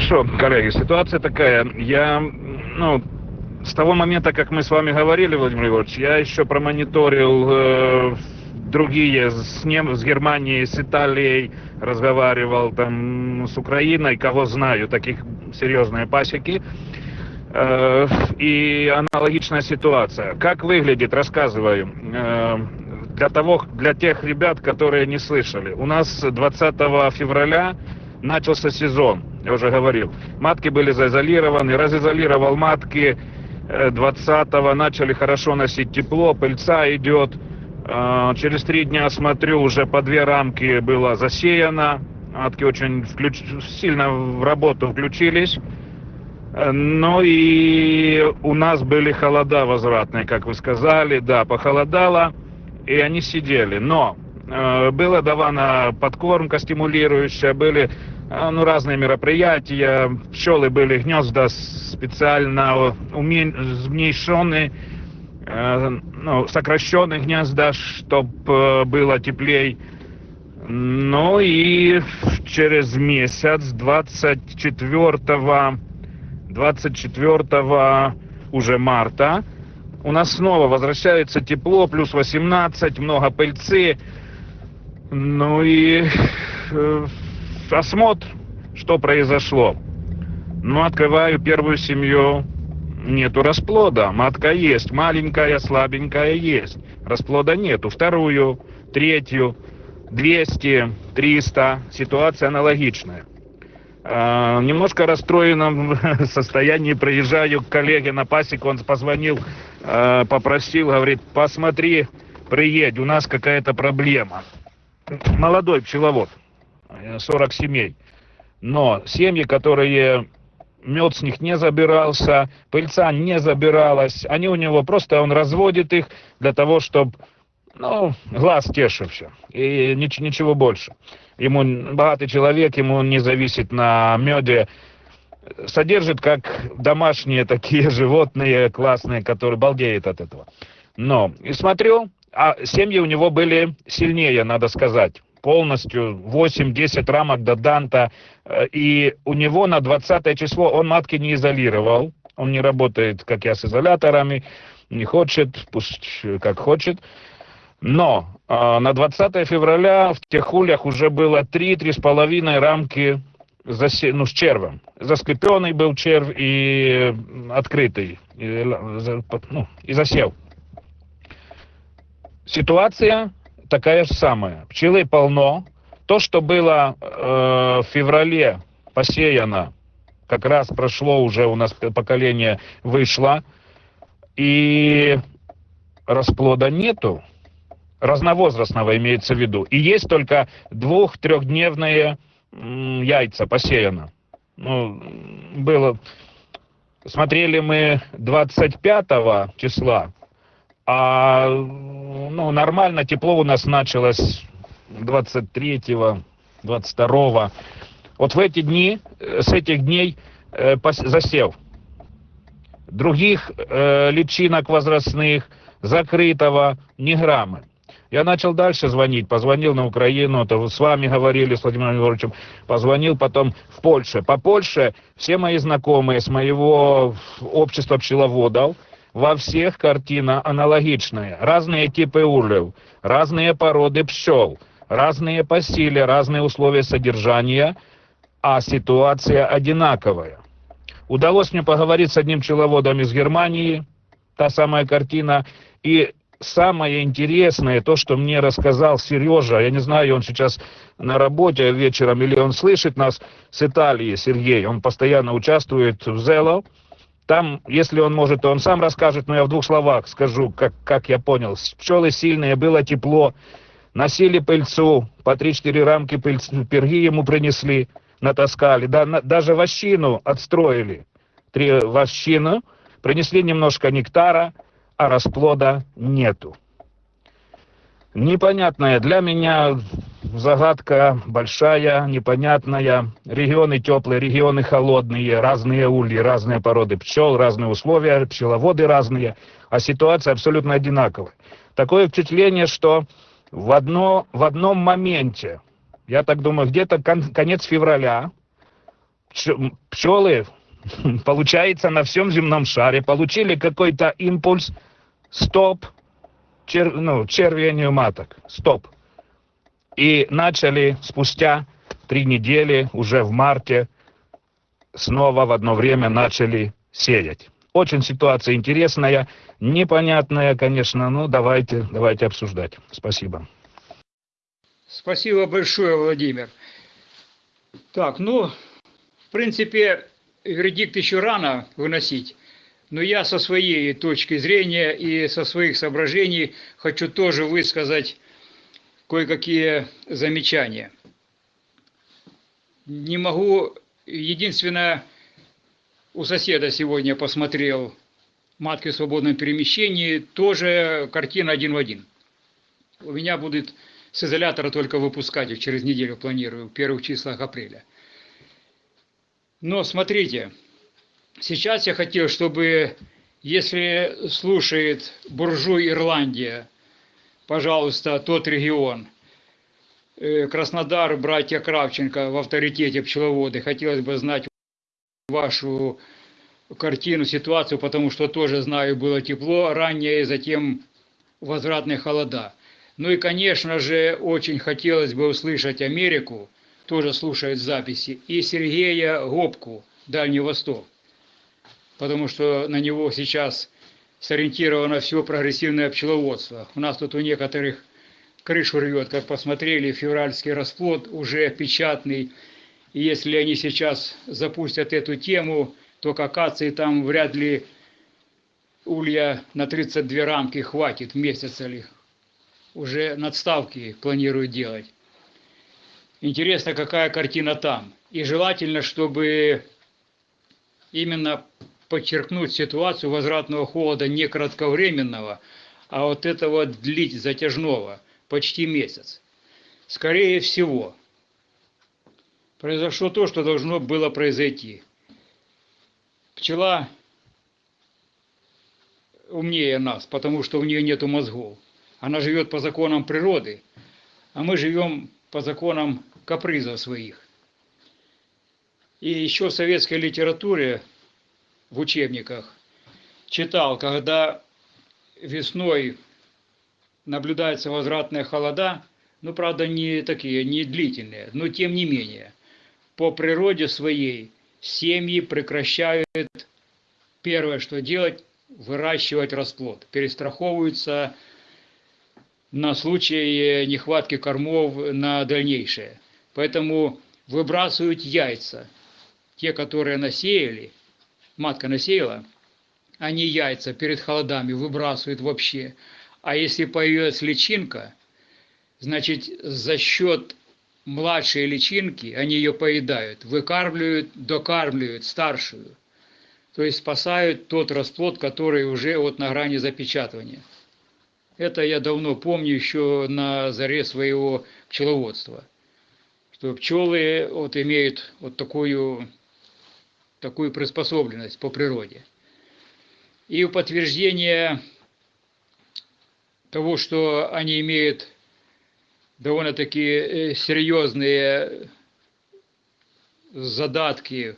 Хорошо, коллеги, ситуация такая. Я, ну, с того момента, как мы с вами говорили, Владимир Егорович, я еще промониторил э, другие с, нем, с Германией, с Италией, разговаривал там с Украиной, кого знаю, таких серьезные пасеки. Э, и аналогичная ситуация. Как выглядит, рассказываю. Э, для, того, для тех ребят, которые не слышали. У нас 20 февраля начался сезон, я уже говорил. Матки были заизолированы, разизолировал матки 20-го, начали хорошо носить тепло, пыльца идет. Э, через три дня смотрю, уже по две рамки было засеяно. Матки очень включ... сильно в работу включились. Ну и у нас были холода возвратные, как вы сказали, да, похолодало, и они сидели. Но э, была давана подкормка стимулирующая, были э, ну, разные мероприятия, пчелы были гнезда специально уменьшенные, э, ну, сокращенные гнезда, чтобы э, было теплее. Ну и через месяц, 24 24 уже марта у нас снова возвращается тепло, плюс 18, много пыльцы. Ну и э, осмотр, что произошло. Ну, открываю первую семью, нету расплода. Матка есть, маленькая, слабенькая есть. Расплода нету. Вторую, третью, 200, 300. Ситуация аналогичная. А, немножко расстроенном состоянии приезжаю к коллеге на пасеку, он позвонил, а, попросил, говорит, посмотри, приедь, у нас какая-то проблема. Молодой пчеловод, 40 семей, но семьи, которые мед с них не забирался, пыльца не забиралась, они у него просто, он разводит их для того, чтобы, ну, глаз тешився, и ничего больше. Ему богатый человек, ему не зависит на меде, содержит как домашние такие животные классные, которые балдеют от этого. Но, и смотрю, а семьи у него были сильнее, надо сказать полностью 8-10 рамок до Данта. Э, и у него на 20 число он матки не изолировал. Он не работает, как я, с изоляторами. Не хочет, пусть как хочет. Но э, на 20 февраля в тех ульях уже было 3-3,5 рамки засе... ну, с червем. Заскрепленный был червь и открытый, и, ну, и засел. Ситуация такая же самая. Пчелы полно. То, что было э, в феврале посеяно, как раз прошло уже у нас поколение вышло, и расплода нету разновозрастного имеется в виду. И есть только двух-трехдневные яйца посеяно. Ну, было... Смотрели мы 25 числа, а ну, нормально тепло у нас началось 23-го, 22-го. Вот в эти дни, э, с этих дней э, засев. Других э, личинок возрастных, закрытого, ни граммы. Я начал дальше звонить, позвонил на Украину, то с вами говорили, с Владимиром Егоровичем, позвонил потом в Польше. По Польше все мои знакомые с моего общества пчеловодов, во всех картина аналогичная. Разные типы ульев, разные породы пчел, разные по силе, разные условия содержания, а ситуация одинаковая. Удалось мне поговорить с одним пчеловодом из Германии, та самая картина, и самое интересное, то, что мне рассказал Сережа, я не знаю, он сейчас на работе вечером или он слышит нас с Италии, Сергей, он постоянно участвует в Зело. Там, если он может, то он сам расскажет, но я в двух словах скажу, как, как я понял. Пчелы сильные, было тепло, носили пыльцу, по 3-4 рамки пыльцы, перги ему принесли, натаскали, да, на, даже вощину отстроили, три вощину, принесли немножко нектара, а расплода нету. Непонятная для меня загадка большая, непонятная. Регионы теплые, регионы холодные, разные ульи, разные породы пчел, разные условия, пчеловоды разные, а ситуация абсолютно одинаковая. Такое впечатление, что в, одно, в одном моменте, я так думаю, где-то кон, конец февраля, пчелы, получается, на всем земном шаре получили какой-то импульс, стоп, чер, ну, червению маток, стоп. И начали спустя три недели, уже в марте, снова в одно время начали сеять. Очень ситуация интересная, непонятная, конечно, но давайте, давайте обсуждать. Спасибо. Спасибо большое, Владимир. Так, ну, в принципе, вердикт еще рано выносить, но я со своей точки зрения и со своих соображений хочу тоже высказать кое-какие замечания. Не могу, единственное, у соседа сегодня посмотрел «Матки в свободном перемещении», тоже картина один в один. У меня будет с изолятора только выпускать через неделю планирую, в первых числах апреля. Но смотрите, сейчас я хотел, чтобы, если слушает буржуй Ирландия, пожалуйста, тот регион, э, Краснодар, братья Кравченко в авторитете пчеловоды, хотелось бы знать вашу картину, ситуацию, потому что тоже знаю, было тепло ранее, и затем возвратные холода. Ну и, конечно же, очень хотелось бы услышать Америку, тоже слушает записи, и Сергея Гопку, Дальний Восток, потому что на него сейчас сориентировано все прогрессивное пчеловодство. У нас тут у некоторых крышу рвет, как посмотрели, февральский расплод уже печатный, и если они сейчас запустят эту тему, то к акации там вряд ли улья на 32 рамки хватит месяца ли. Уже надставки планируют делать. Интересно, какая картина там. И желательно, чтобы именно подчеркнуть ситуацию возвратного холода не кратковременного, а вот этого длить затяжного, почти месяц. Скорее всего, произошло то, что должно было произойти. Пчела умнее нас, потому что у нее нет мозгов. Она живет по законам природы, а мы живем по законам капризов своих. И еще в советской литературе, в учебниках, читал, когда весной наблюдается возвратная холода, ну, правда, не такие, не длительные, но тем не менее – по природе своей семьи прекращают первое, что делать, выращивать расплод, перестраховываются на случай нехватки кормов на дальнейшее. Поэтому выбрасывают яйца. Те, которые насеяли, матка насеяла, они яйца перед холодами выбрасывают вообще. А если появилась личинка, значит за счет младшие личинки, они ее поедают, выкармливают, докармливают старшую. То есть спасают тот расплод, который уже вот на грани запечатывания. Это я давно помню еще на заре своего пчеловодства. Что пчелы вот имеют вот такую, такую приспособленность по природе. И в подтверждение того, что они имеют довольно-таки э, серьезные задатки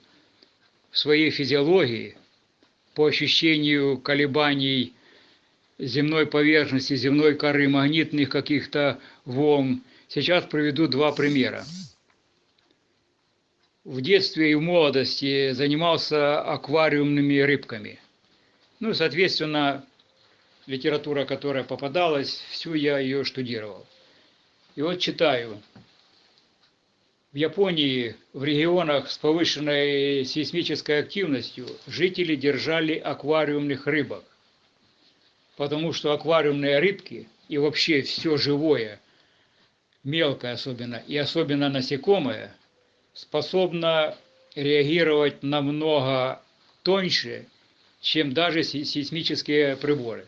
в своей физиологии по ощущению колебаний земной поверхности, земной коры, магнитных каких-то волн. Сейчас приведу два примера. В детстве и в молодости занимался аквариумными рыбками. Ну, соответственно, литература, которая попадалась, всю я ее штудировал. И вот читаю. В Японии, в регионах с повышенной сейсмической активностью, жители держали аквариумных рыбок, потому что аквариумные рыбки и вообще все живое, мелкое особенно, и особенно насекомое, способно реагировать намного тоньше, чем даже сейсмические приборы.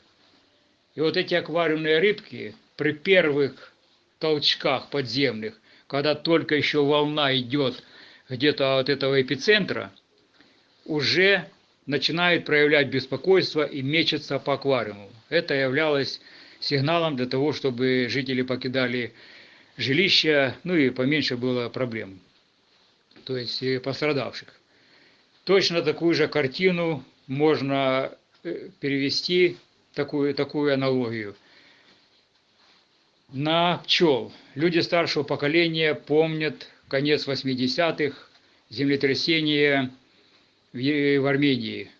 И вот эти аквариумные рыбки при первых толчках подземных, когда только еще волна идет где-то от этого эпицентра, уже начинает проявлять беспокойство и мечется по аквариуму. Это являлось сигналом для того, чтобы жители покидали жилища, ну и поменьше было проблем. То есть пострадавших. Точно такую же картину можно э, перевести, такую, такую аналогию. На пчел. Люди старшего поколения помнят конец 80-х, землетрясение в Армении.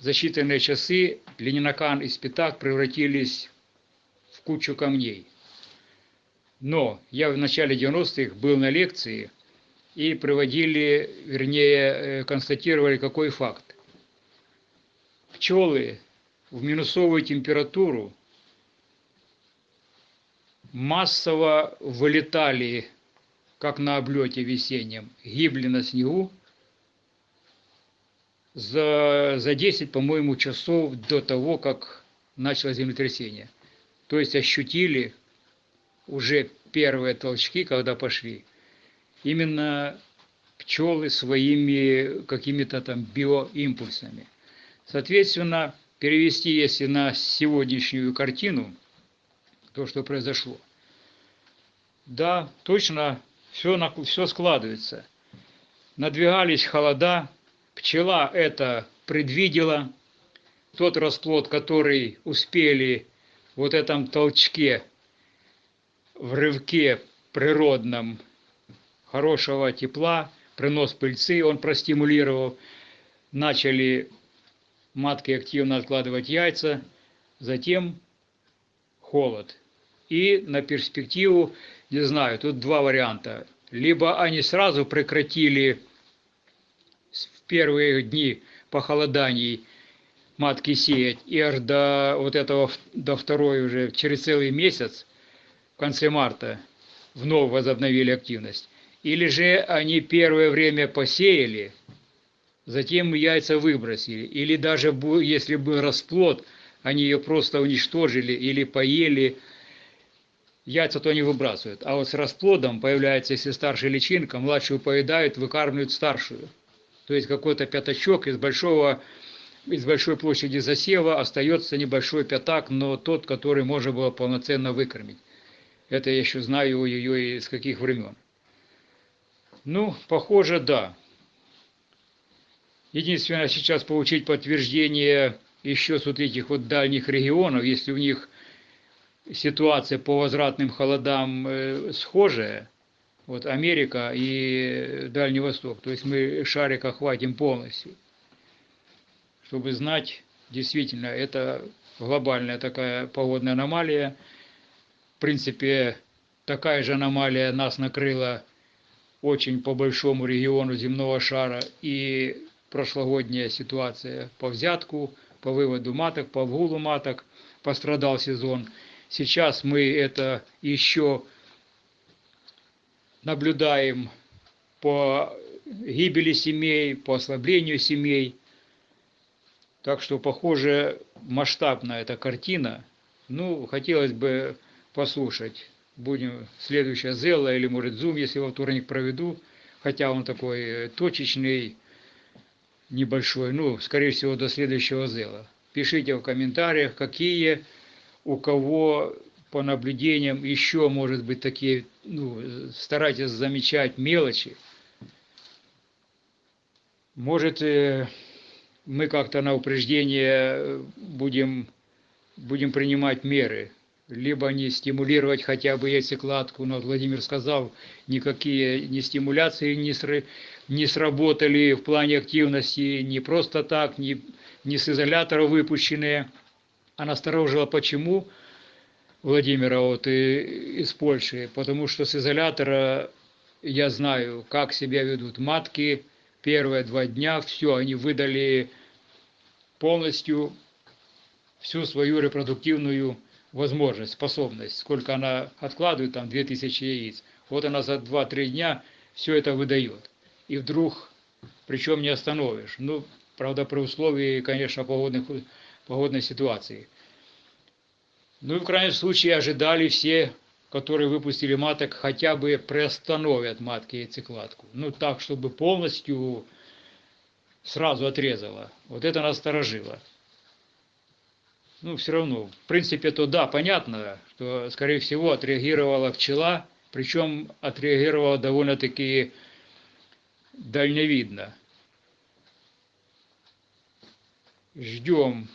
За считанные часы Ленинакан и Спитак превратились в кучу камней. Но я в начале 90-х был на лекции и проводили, вернее, э, констатировали какой факт. Пчелы в минусовую температуру массово вылетали, как на облете весеннем, гибли на снегу за, за 10, по-моему, часов до того, как началось землетрясение. То есть ощутили уже первые толчки, когда пошли, именно пчелы своими какими-то там биоимпульсами. Соответственно, перевести, если на сегодняшнюю картину, то, что произошло, да, точно все, все складывается. Надвигались холода, пчела это предвидела, тот расплод, который успели вот этом толчке в рывке природном хорошего тепла, принос пыльцы он простимулировал, начали матки активно откладывать яйца, затем холод. И на перспективу, не знаю, тут два варианта. Либо они сразу прекратили в первые дни похолоданий матки сеять, и аж до вот этого, до второй уже, через целый месяц в конце марта вновь возобновили активность. Или же они первое время посеяли, затем яйца выбросили. Или даже если был расплод, они ее просто уничтожили или поели. Яйца то не выбрасывают. А вот с расплодом появляется, если старшая личинка, младшую поедают, выкармливают старшую. То есть какой-то пятачок из большого из большой площади засева остается небольшой пятак, но тот, который можно было полноценно выкормить. Это я еще знаю ее из каких времен. Ну, похоже, да. Единственное, сейчас получить подтверждение еще с вот этих вот дальних регионов, если у них ситуация по возвратным холодам э, схожая, вот Америка и Дальний Восток, то есть мы шарик охватим полностью, чтобы знать, действительно, это глобальная такая погодная аномалия – в принципе, такая же аномалия нас накрыла очень по большому региону земного шара и прошлогодняя ситуация по взятку, по выводу маток, по вгулу маток пострадал сезон. Сейчас мы это еще наблюдаем по гибели семей, по ослаблению семей. Так что, похоже, масштабная эта картина. Ну, хотелось бы послушать. Будем следующее Зелла или, может, Zoom, если во вторник проведу, хотя он такой э, точечный, небольшой, ну, скорее всего, до следующего Зела. Пишите в комментариях, какие у кого по наблюдениям еще, может быть, такие, ну, старайтесь замечать мелочи. Может, э, мы как-то на упреждение будем, будем принимать меры либо не стимулировать хотя бы яйцекладку, но Владимир сказал, никакие не стимуляции не, сры, не сработали в плане активности, не просто так, не, не с изолятора выпущенные. Она насторожила почему Владимира вот, и, из Польши, потому что с изолятора я знаю, как себя ведут матки, первые два дня, все, они выдали полностью всю свою репродуктивную возможность, способность, сколько она откладывает, там 2000 яиц. Вот она за 2-3 дня все это выдает. И вдруг, причем не остановишь. Ну, правда, при условии, конечно, погодных, погодной ситуации. Ну и в крайнем случае ожидали все, которые выпустили маток, хотя бы приостановят матки яйцекладку. Ну так, чтобы полностью сразу отрезала. Вот это насторожило ну, все равно, в принципе, то да, понятно, что, скорее всего, отреагировала пчела, причем отреагировала довольно-таки дальновидно. Ждем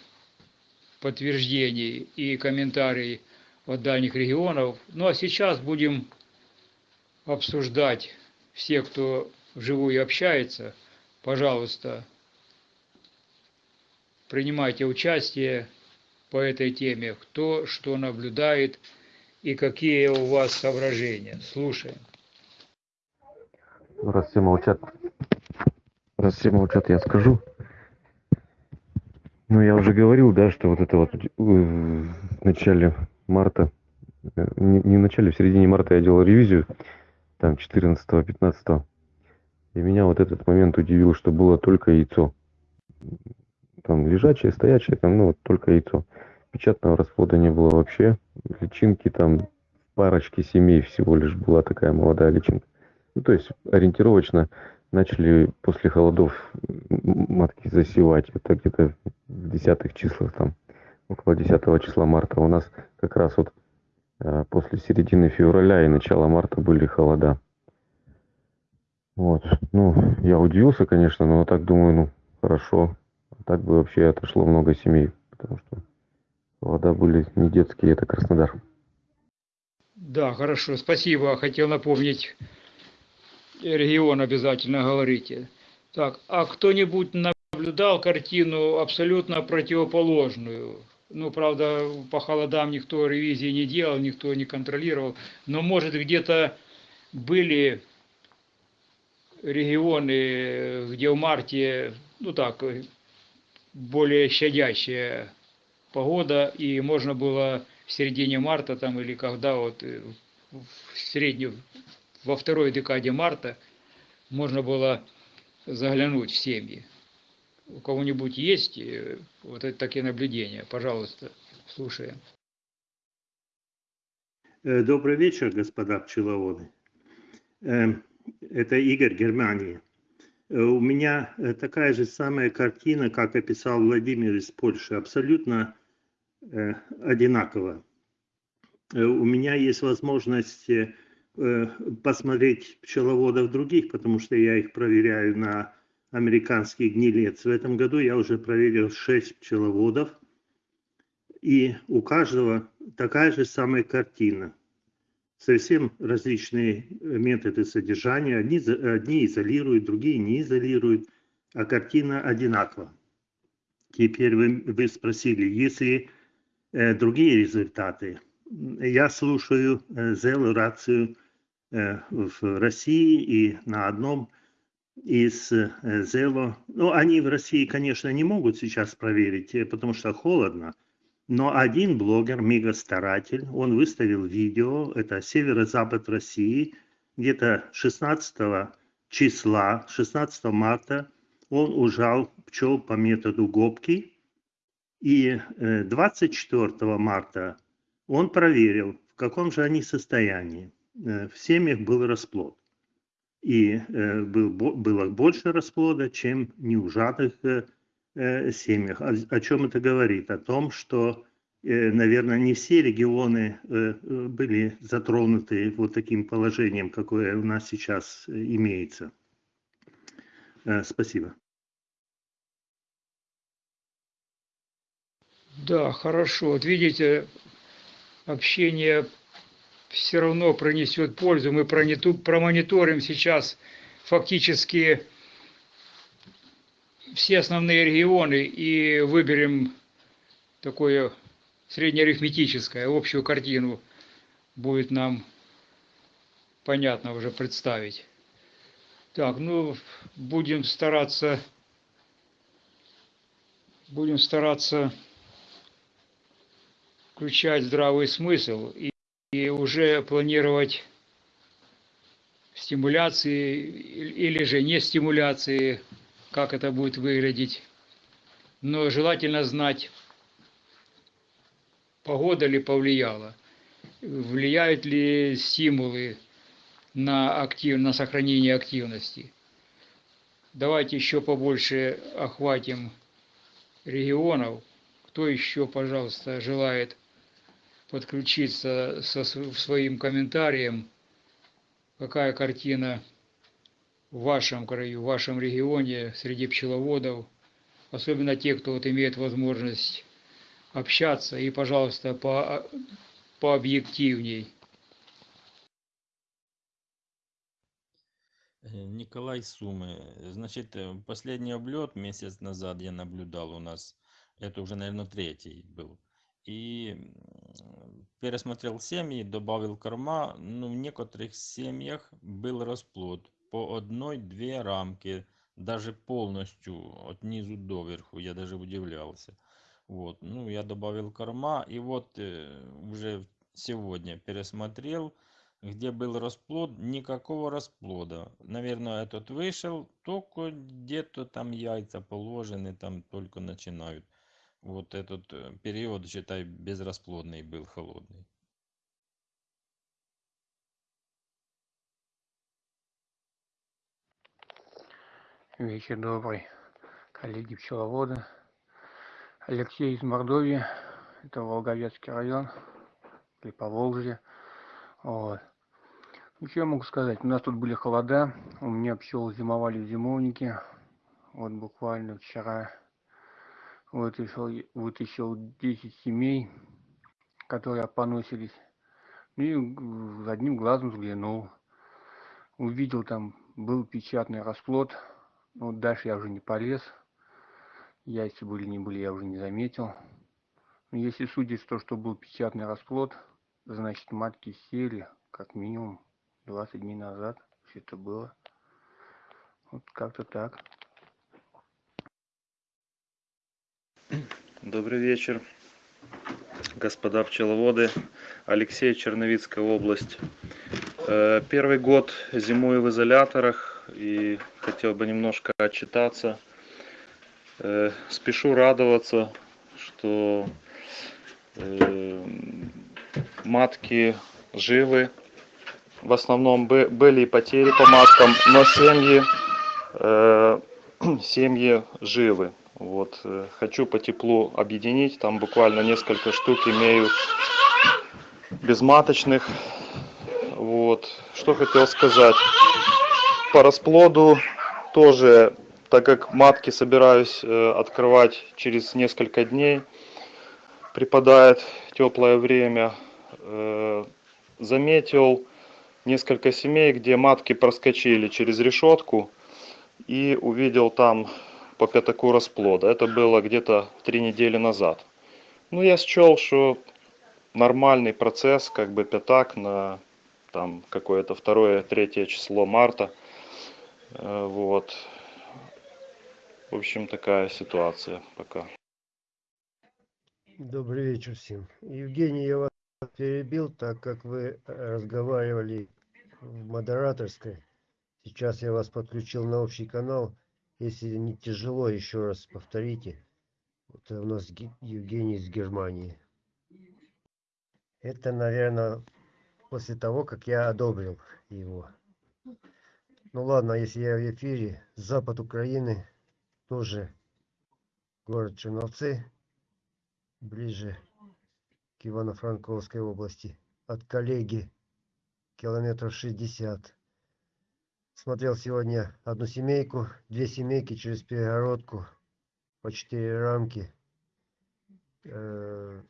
подтверждений и комментариев от дальних регионов. Ну а сейчас будем обсуждать все, кто вживую общается. Пожалуйста, принимайте участие по этой теме, кто что наблюдает и какие у вас соображения. Слушаем. Раз все молчат, раз все молчат, я скажу. Ну, я уже говорил, да, что вот это вот э, в начале марта, э, не, не в начале, в середине марта я делал ревизию, там 14-15. И меня вот этот момент удивил, что было только яйцо. Там лежачее, стоячее, там, ну, вот только яйцо. Печатного расплода не было вообще. Личинки там, парочки семей всего лишь была такая молодая личинка. Ну, то есть ориентировочно начали после холодов матки засевать. Это где-то в десятых числах, там, около 10 числа марта. У нас как раз вот э, после середины февраля и начала марта были холода. Вот. Ну, я удивился, конечно, но так думаю, ну, хорошо. Так бы вообще отошло много семей, потому что холода были не детские, это Краснодар. Да, хорошо, спасибо. Хотел напомнить регион обязательно говорите. Так, а кто-нибудь наблюдал картину абсолютно противоположную? Ну, правда, по холодам никто ревизии не делал, никто не контролировал, но, может, где-то были регионы, где в марте, ну так, более щадящая погода, и можно было в середине марта там или когда вот в среднюю во второй декаде марта можно было заглянуть в семьи. У кого-нибудь есть э, вот такие наблюдения? Пожалуйста, слушаем. Э, добрый вечер, господа пчеловоды. Э, это Игорь, Германия. У меня такая же самая картина, как описал Владимир из Польши, абсолютно одинаково. У меня есть возможность Э, посмотреть пчеловодов других, потому что я их проверяю на американский гнилец. В этом году я уже проверил 6 пчеловодов, и у каждого такая же самая картина. Совсем различные методы содержания. Одни, одни изолируют, другие не изолируют, а картина одинакова. Теперь вы, вы спросили, если э, другие результаты. Я слушаю э, Зелу рацию Э, в России и на одном из э, Зело. Ну, они в России, конечно, не могут сейчас проверить, э, потому что холодно. Но один блогер, мега-старатель, он выставил видео, это северо-запад России, где-то 16 числа, 16 марта, он ужал пчел по методу гопки. И 24 марта он проверил, в каком же они состоянии. Э, в семьях был расплод. И э, был, было больше расплода, чем неужатых э, семьях. О, чем это говорит? О том, что, наверное, не все регионы были затронуты вот таким положением, какое у нас сейчас имеется. Спасибо. Да, хорошо. Вот видите, общение все равно принесет пользу. Мы промониторим сейчас фактически все основные регионы и выберем такое среднеарифметическое, общую картину будет нам понятно уже представить. Так, ну, будем стараться, будем стараться включать здравый смысл и и уже планировать стимуляции или же не стимуляции, как это будет выглядеть. Но желательно знать, погода ли повлияла, влияют ли стимулы на, актив, на сохранение активности. Давайте еще побольше охватим регионов. Кто еще, пожалуйста, желает подключиться со своим комментарием, какая картина в вашем краю, в вашем регионе, среди пчеловодов, особенно те, кто вот имеет возможность общаться, и, пожалуйста, по, пообъективней. Э, Николай Сумы. Значит, э, последний облет месяц назад я наблюдал у нас. Это уже, наверное, третий был. И пересмотрел семьи, добавил корма. Ну, в некоторых семьях был расплод по одной-две рамки, даже полностью от низу до верху. Я даже удивлялся. Вот, ну, я добавил корма, и вот э, уже сегодня пересмотрел, где был расплод, никакого расплода. Наверное, этот вышел, только где-то там яйца положены, там только начинают. Вот этот э, период, считай, безрасплодный был, холодный. Вечер добрый, коллеги пчеловоды. Алексей из Мордовии, это Волговецкий район, или Поволжье. Вот. Ну, что я могу сказать? У нас тут были холода, у меня пчелы зимовали в зимовнике. Вот буквально вчера вытащил, вытащил 10 семей, которые поносились. Ну И одним глазом взглянул. Увидел там, был печатный расплод. Ну, дальше я уже не полез. Яйца были, не были, я уже не заметил. Но если судить то, что был печатный расплод, значит матки сели как минимум 20 дней назад. Все это было. Вот как-то так. Добрый вечер, господа пчеловоды. Алексей, Черновицкая область. Э, Первый год зимую в изоляторах и хотел бы немножко отчитаться. Э, Спешу радоваться, что э, матки живы. В основном бы- были потери по маткам, но семьи, э, семьи живы. Вот, хочу по теплу объединить, там буквально несколько штук имею безматочных. Вот, что хотел сказать. По расплоду тоже, так как матки собираюсь э, открывать через несколько дней, припадает теплое время, э, заметил несколько семей, где матки проскочили через решетку и увидел там по пятаку расплода. Это было где-то три недели назад. Ну, я счел, что нормальный процесс, как бы пятак на там какое-то второе, третье число марта. Э, Вот. В общем, такая ситуация пока. Добрый вечер всем. Евгений, я вас перебил, так как вы э, разговаривали в модераторской. Сейчас я вас подключил на общий канал. Если не тяжело, еще раз повторите. Это у нас Ге- Евгений из Германии. Это, наверное, после того, как я одобрил его. Ну ладно, если я в эфире, запад Украины, тоже город Черновцы, ближе к Ивано-Франковской области. От коллеги километров 60. Смотрел сегодня одну семейку, две семейки через перегородку по четыре рамки. Э,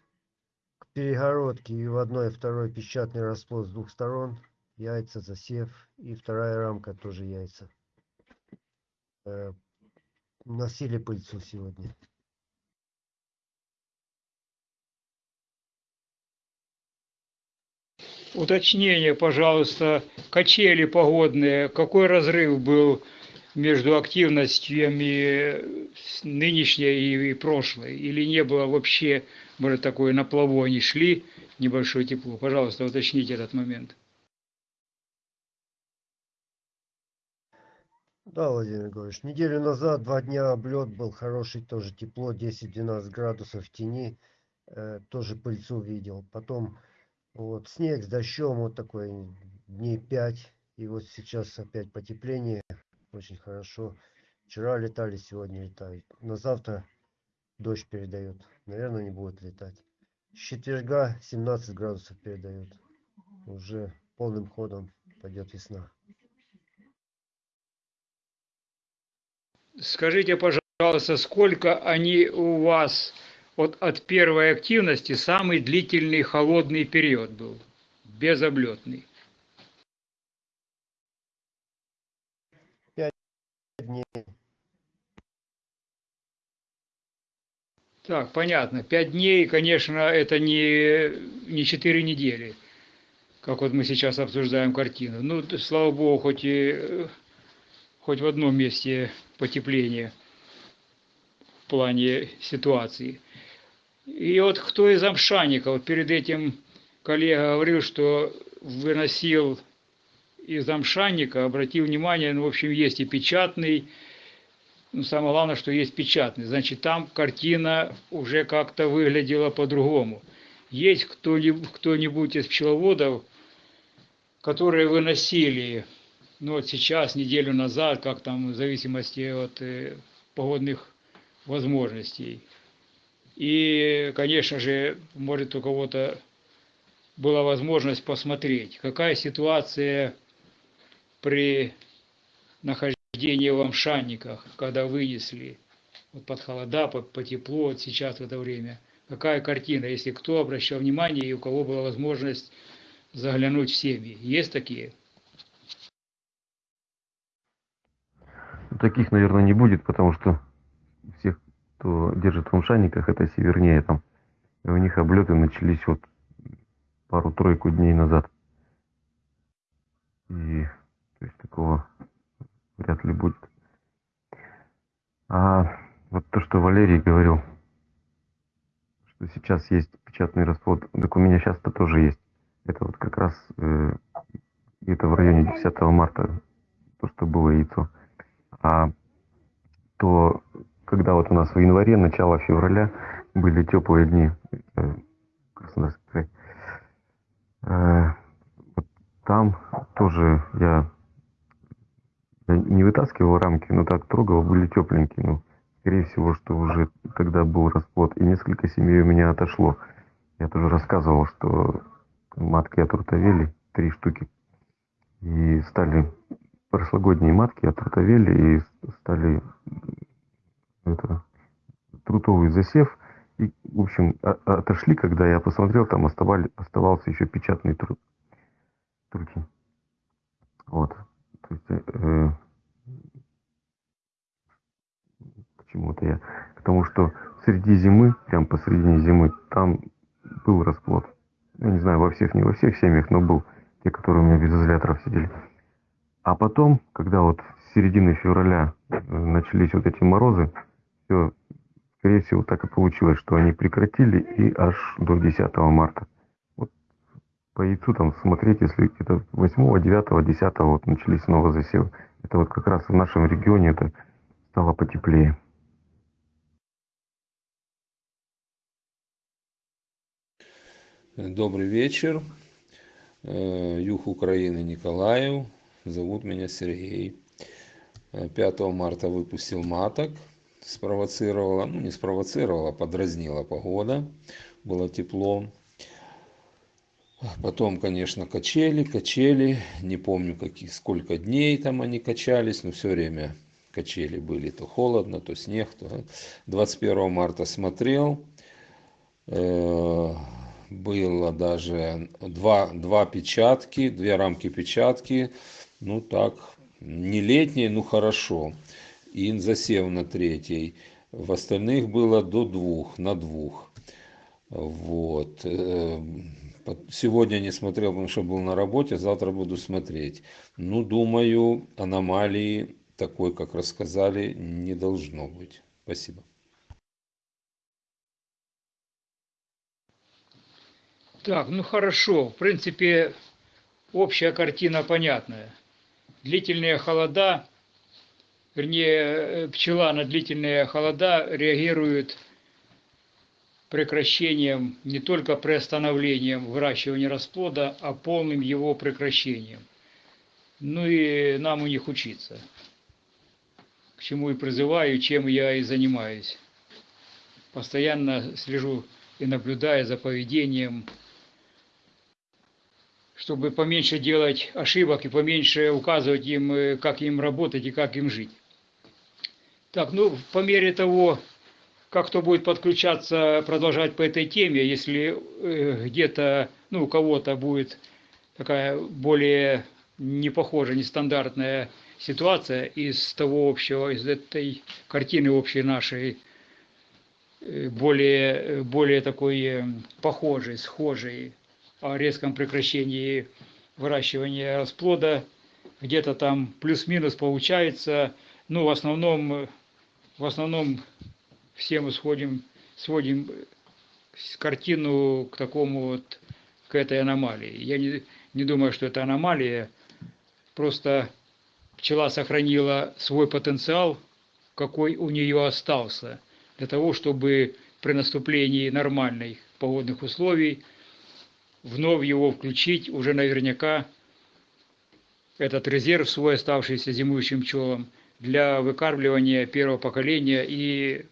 К перегородке и в одной и второй печатный расплод с двух сторон. Яйца, засев. И вторая рамка тоже яйца. Э, Носили пыльцу сегодня. Уточнение, пожалуйста, качели погодные, какой разрыв был между активностями нынешней и прошлой? Или не было вообще, может, такое на плаву они шли, небольшое тепло? Пожалуйста, уточните этот момент. Да, Владимир Григорьевич, неделю назад, два дня облет был хороший, тоже тепло, 10-12 градусов в тени, э, тоже пыльцу видел. Потом вот снег с дождем, вот такой, дней 5, и вот сейчас опять потепление, очень хорошо. Вчера летали, сегодня летают. На завтра дождь передает, наверное, не будет летать. С четверга 17 градусов передает, уже полным ходом пойдет весна. Скажите, пожалуйста, сколько они у вас вот от первой активности самый длительный холодный период был, безоблетный? дней. Так, понятно. Пять дней, конечно, это не, не четыре недели, как вот мы сейчас обсуждаем картину. Ну, слава богу, хоть и э, хоть в одном месте потепление в плане ситуации. И вот кто из амшаников, перед этим коллега говорил, что выносил из амшанника, обратил внимание, ну, в общем, есть и печатный, ну, самое главное, что есть печатный. Значит, там картина уже как-то выглядела по-другому. Есть кто-нибудь, кто-нибудь из пчеловодов, которые выносили, ну вот сейчас, неделю назад, как там, в зависимости от э, погодных возможностей. И, конечно же, может у кого-то была возможность посмотреть, какая ситуация при нахождении в амшанниках, когда вынесли вот под холода, под, по тепло, вот сейчас в это время. Какая картина, если кто обращал внимание и у кого была возможность заглянуть в семьи. Есть такие? Таких, наверное, не будет, потому что всех, кто держит в умшанниках, это севернее там. И у них облеты начались вот пару-тройку дней назад. И то есть такого вряд ли будет. А вот то, что Валерий говорил, что сейчас есть печатный расплод, так у меня сейчас-то тоже есть. Это вот как раз э, где-то в районе 10 марта, то, что было яйцо. А то, когда вот у нас в январе, начало февраля были теплые дни, э, Краснодарский край, э, вот там тоже я, я не вытаскивал рамки, но так трогал, были тепленькие. Ну, скорее всего, что уже тогда был расплод. И несколько семей у меня отошло. Я тоже рассказывал, что матки отрутовели, три штуки. И стали прошлогодние матки отрутовели и стали это, трутовый засев. И, в общем, о- отошли, когда я посмотрел, там оставали, оставался еще печатный труд. Труки. Вот. То есть, э, к чему-то я. К тому, что среди зимы, прям посредине зимы, там был расплод. Я не знаю, во всех, не во всех семьях, но был. Те, которые у меня без изоляторов сидели. А потом, когда вот с середины февраля э, начались вот эти морозы, все, скорее всего, так и получилось, что они прекратили и аж до 10 марта. Вот по яйцу там смотреть, если где-то 8, 9, 10 вот начались снова засевы. Это вот как раз в нашем регионе это стало потеплее. Добрый вечер. Э, Юг Украины Николаев. Зовут меня Сергей. Э, 5 марта выпустил маток. Спровоцировала, ну не спровоцировала, подразнила погода. Было тепло. Потом, конечно, качели, качели. Не помню, каких, сколько дней там они качались, но все время качели были. То холодно, то снег. То... 21 марта смотрел. Э, было даже два, два печатки, две рамки печатки, ну так, не летние, ну хорошо, и засев на третьей. В остальных было до двух, на двух. Вот. Э, по- Сегодня не смотрел, потому что был на работе, завтра буду смотреть. Ну, думаю, аномалии такой, как рассказали, не должно быть. Спасибо. Так, ну хорошо. В принципе, общая картина понятная. Длительные холода, вернее, э, пчела на длительные холода реагирует прекращением, не только приостановлением выращивания расплода, а полным его прекращением. Ну и нам у них учиться. К чему и призываю, чем я и занимаюсь. Постоянно слежу и наблюдаю за поведением чтобы поменьше делать ошибок и поменьше указывать им, э, как им работать и как им жить. Так, ну, по мере того, как кто будет подключаться, продолжать по этой теме, если э, где-то, ну, у кого-то будет такая более не похожая, нестандартная ситуация из того общего, из этой картины общей нашей, э, более, более такой э, похожей, схожей о резком прекращении выращивания расплода, где-то там плюс-минус получается, ну, в основном в основном все мы сходим, сводим картину к такому вот, к этой аномалии. Я не, не думаю, что это аномалия, просто пчела сохранила свой потенциал, какой у нее остался, для того, чтобы при наступлении нормальных погодных условий вновь его включить уже наверняка этот резерв свой оставшийся зимующим пчелам – для выкармливания первого поколения и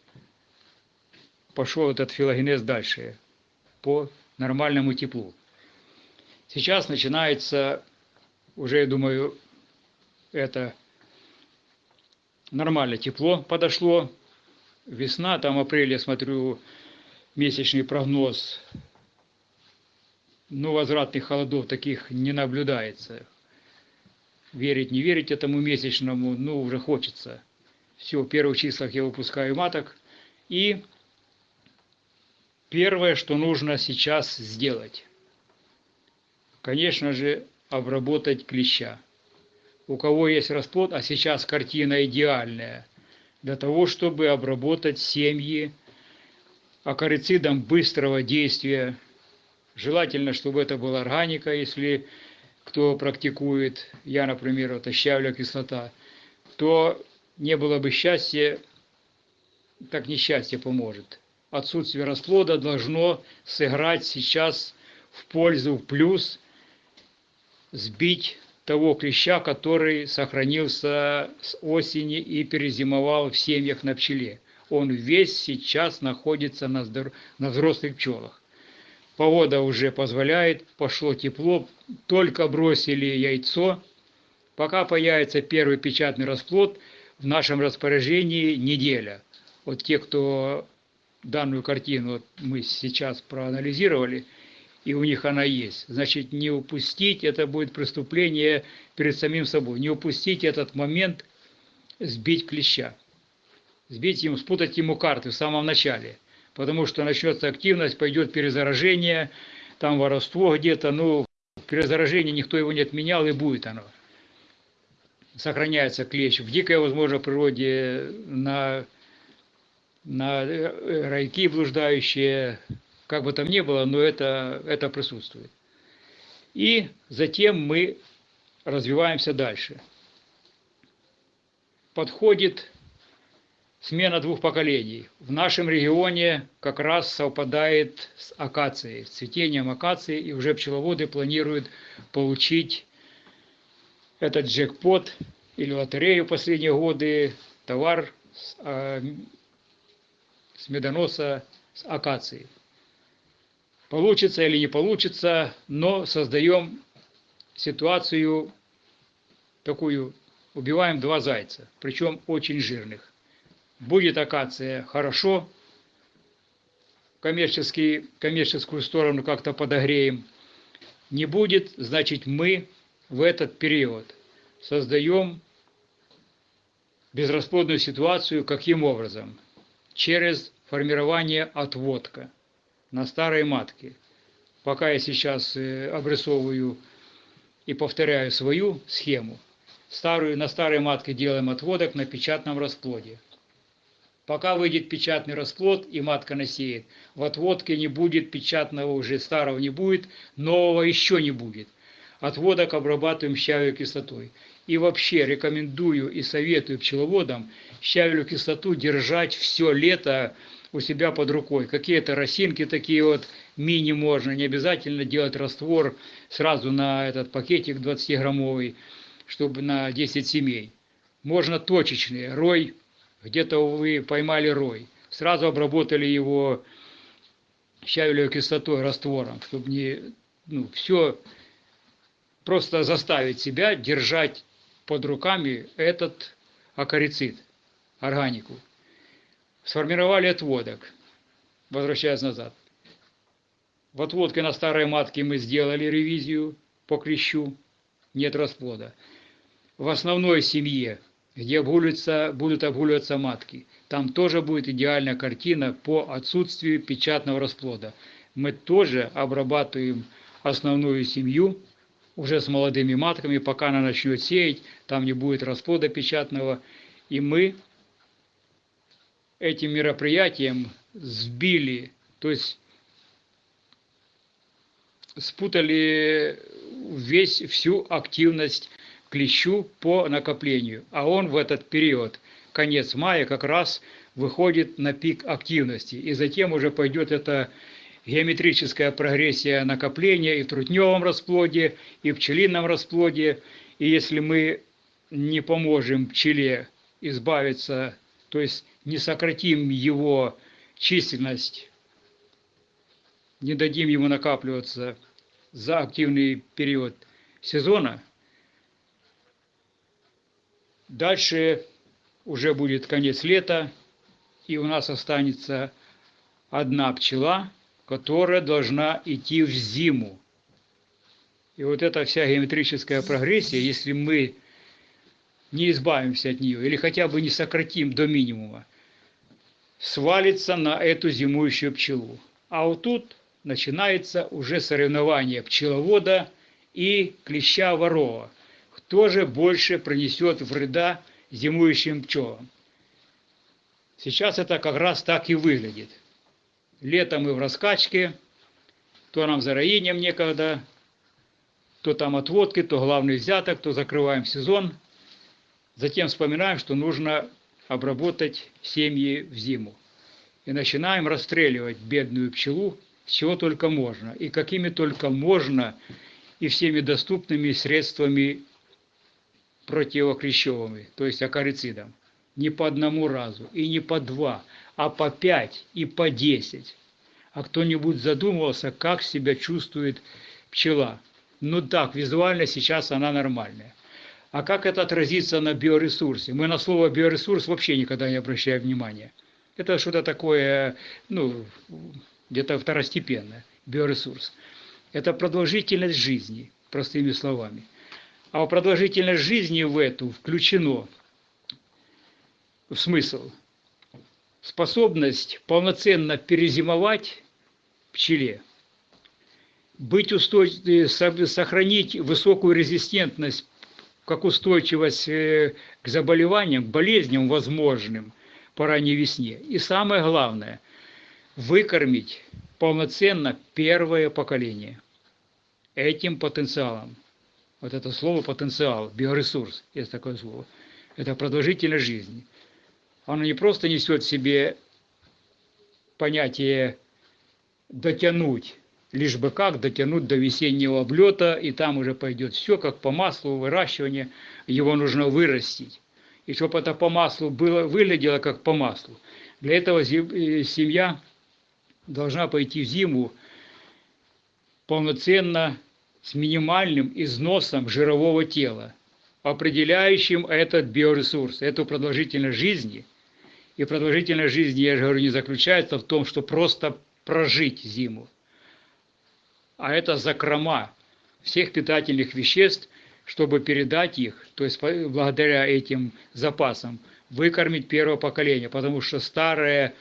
пошел этот филогенез дальше по нормальному теплу. Сейчас начинается уже, я думаю, это нормально тепло подошло. Весна, там апрель, я смотрю, месячный прогноз, ну, возвратных холодов таких не наблюдается верить, не верить этому месячному, ну, уже хочется. Все, в первых числах я выпускаю маток. И первое, что нужно сейчас сделать, конечно же, обработать клеща. У кого есть расплод, а сейчас картина идеальная, для того, чтобы обработать семьи акарицидом быстрого действия. Желательно, чтобы это была органика, если кто практикует, я, например, это щавля кислота, то не было бы счастья, так несчастье поможет. Отсутствие расплода должно сыграть сейчас в пользу, в плюс, сбить того клеща, который сохранился с осени и перезимовал в семьях на пчеле. Он весь сейчас находится на, здор... на взрослых пчелах. Погода уже позволяет, пошло тепло, только бросили яйцо. Пока появится первый печатный расплод, в нашем распоряжении неделя. Вот те, кто данную картину вот мы сейчас проанализировали, и у них она есть. Значит, не упустить, это будет преступление перед самим собой. Не упустить этот момент, сбить клеща. Сбить ему, спутать ему карты в самом начале – потому что начнется активность, пойдет перезаражение, там воровство где-то, ну, перезаражение никто его не отменял, и будет оно. Сохраняется клещ. В дикой, возможно, природе на, на райки блуждающие, как бы там ни было, но это, это присутствует. И затем мы развиваемся дальше. Подходит смена двух поколений. В нашем регионе как раз совпадает с акацией, с цветением акации, и уже пчеловоды планируют получить этот джекпот или лотерею последние годы, товар с, э, с медоноса с акацией. Получится или не получится, но создаем ситуацию такую, убиваем два зайца, причем очень жирных. Будет акация хорошо, коммерческий, коммерческую сторону как-то подогреем. Не будет, значит мы в этот период создаем безрасплодную ситуацию каким образом? Через формирование отводка на старой матке. Пока я сейчас э, обрисовываю и повторяю свою схему, старую, на старой матке делаем отводок на печатном расплоде. Пока выйдет печатный расплод и матка насеет, в отводке не будет печатного уже, старого не будет, нового еще не будет. Отводок обрабатываем щавелевой кислотой. И вообще рекомендую и советую пчеловодам щавелевую кислоту держать все лето у себя под рукой. Какие-то росинки такие вот мини можно, не обязательно делать раствор сразу на этот пакетик 20-граммовый, чтобы на 10 семей. Можно точечные, рой где-то вы поймали рой, сразу обработали его щавелевой кислотой, раствором, чтобы не, ну, все просто заставить себя держать под руками этот акарицид. органику. Сформировали отводок, возвращаясь назад. В отводке на старой матке мы сделали ревизию по клещу, нет расплода. В основной семье, где обгуливаются, будут обгуливаться матки, там тоже будет идеальная картина по отсутствию печатного расплода. Мы тоже обрабатываем основную семью уже с молодыми матками, пока она начнет сеять, там не будет расплода печатного. И мы этим мероприятием сбили, то есть спутали весь, всю активность клещу по накоплению. А он в этот период, конец мая, как раз выходит на пик активности. И затем уже пойдет эта геометрическая прогрессия накопления и в трутневом расплоде, и в пчелином расплоде. И если мы не поможем пчеле избавиться, то есть не сократим его численность, не дадим ему накапливаться за активный период сезона, дальше уже будет конец лета, и у нас останется одна пчела, которая должна идти в зиму. И вот эта вся геометрическая прогрессия, если мы не избавимся от нее или хотя бы не сократим до минимума, свалится на эту зимующую пчелу. А вот тут начинается уже соревнование пчеловода и клеща ворова. Кто же больше принесет вреда зимующим пчелам? Сейчас это как раз так и выглядит. Летом мы в раскачке, то нам за роением некогда, то там отводки, то главный взяток, то закрываем сезон. Затем вспоминаем, что нужно обработать семьи в зиму. И начинаем расстреливать бедную пчелу, с чего только можно, и какими только можно, и всеми доступными средствами противоклещевыми, то есть акарицидом. Не по одному разу, и не по два, а по пять и по десять. А кто-нибудь задумывался, как себя чувствует пчела? Ну так, визуально сейчас она нормальная. А как это отразится на биоресурсе? Мы на слово биоресурс вообще никогда не обращаем внимания. Это что-то такое, ну, где-то второстепенное, биоресурс. Это продолжительность жизни, простыми словами. А продолжительность жизни в эту включено в смысл способность полноценно перезимовать пчеле, быть устойчив, сохранить высокую резистентность, как устойчивость э, к заболеваниям, к болезням возможным по ранней весне. И самое главное – выкормить полноценно первое поколение этим потенциалом. Вот это слово потенциал, биоресурс, есть такое слово. Это продолжительность жизни. Оно не просто несет в себе понятие дотянуть, лишь бы как дотянуть до весеннего облета, и там уже пойдет все как по маслу, выращивание, его нужно вырастить. И чтобы это по маслу было, выглядело как по маслу. Для этого э, семья должна пойти в зиму полноценно с минимальным износом жирового тела, определяющим этот биоресурс, эту продолжительность жизни. И продолжительность жизни, я же говорю, не заключается в том, что просто прожить зиму, а это закрома всех питательных веществ, чтобы передать их, то есть благодаря этим запасам, выкормить первое поколение, потому что старая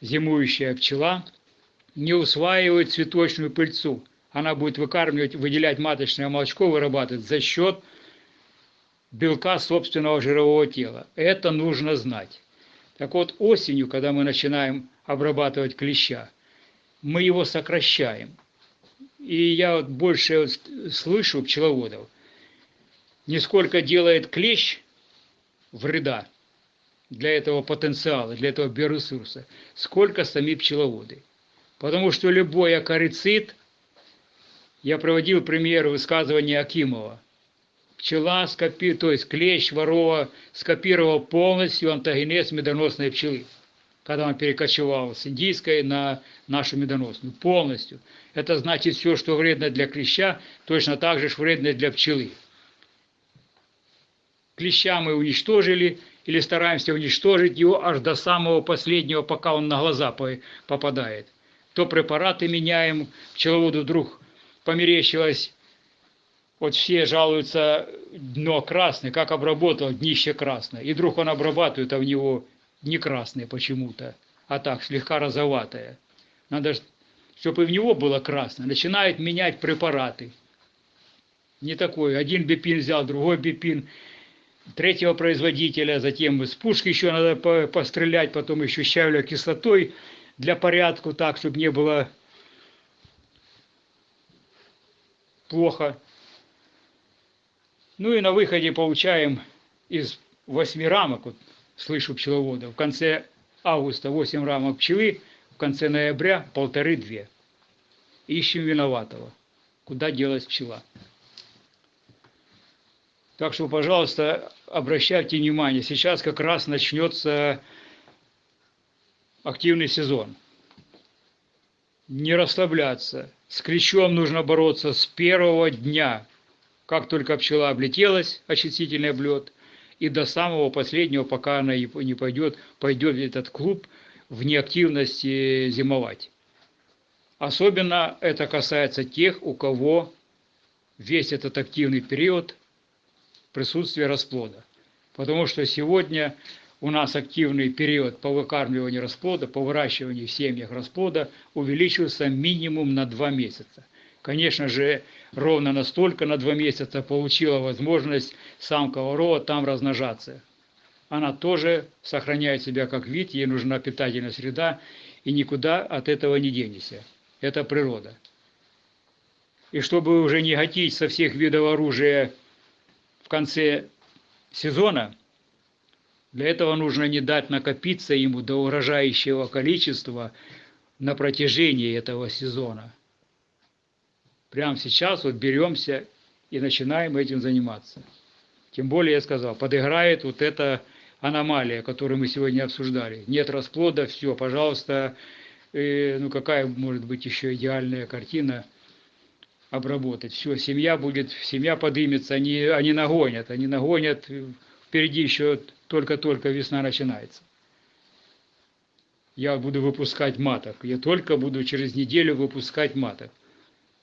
зимующая пчела не усваивает цветочную пыльцу. Она будет выкармливать, выделять маточное молочко, вырабатывать за счет белка собственного жирового тела. Это нужно знать. Так вот, осенью, когда мы начинаем обрабатывать клеща, мы его сокращаем. И я вот больше слышу пчеловодов, не сколько делает клещ вреда для этого потенциала, для этого биоресурса, сколько сами пчеловоды. Потому что любой акарицид, я проводил пример высказывания Акимова, пчела, скопи, то есть клещ, ворова, скопировал полностью антогенез медоносной пчелы, когда он перекочевал с индийской на нашу медоносную, полностью. Это значит, все, что вредно для клеща, точно так же вредно для пчелы. Клеща мы уничтожили, или стараемся уничтожить его аж до самого последнего, пока он на глаза попадает. То препараты меняем, пчеловоду вдруг померещилось, вот все жалуются, дно красное, как обработал, днище красное. И вдруг он обрабатывает, а в него не красное почему-то, а так, слегка розоватое. Надо, чтобы и в него было красное. Начинает менять препараты. Не такой. Один бипин взял, другой бипин третьего производителя, затем из пушки еще надо пострелять, потом еще щавля кислотой для порядка, так, чтобы не было плохо. Ну и на выходе получаем из восьми рамок, вот, слышу пчеловода, в конце августа 8 рамок пчелы, в конце ноября полторы-две. Ищем виноватого. Куда делась пчела? Так что, пожалуйста, обращайте внимание, сейчас как раз начнется активный сезон. Не расслабляться. С клещом нужно бороться с первого дня, как только пчела облетелась, очистительный облет, и до самого последнего, пока она не пойдет, пойдет этот клуб в неактивности зимовать. Особенно это касается тех, у кого весь этот активный период присутствия расплода. Потому что сегодня у нас активный период по выкармливанию расплода, по выращиванию в семьях расплода увеличился минимум на 2 месяца. Конечно же, ровно настолько на 2 месяца получила возможность самка ворова там размножаться. Она тоже сохраняет себя как вид, ей нужна питательная среда, и никуда от этого не денешься. Это природа. И чтобы уже не гатить со всех видов оружия в конце сезона, для этого нужно не дать накопиться ему до урожающего количества на протяжении этого сезона. Прямо сейчас вот беремся и начинаем этим заниматься. Тем более, я сказал, подыграет вот эта аномалия, которую мы сегодня обсуждали. Нет расплода, все, пожалуйста, э, ну какая может быть еще идеальная картина – обработать. Все, семья будет, семья подымется, они, они нагонят, они нагонят, впереди еще только-только весна начинается. Я буду выпускать маток, я только буду через неделю выпускать маток.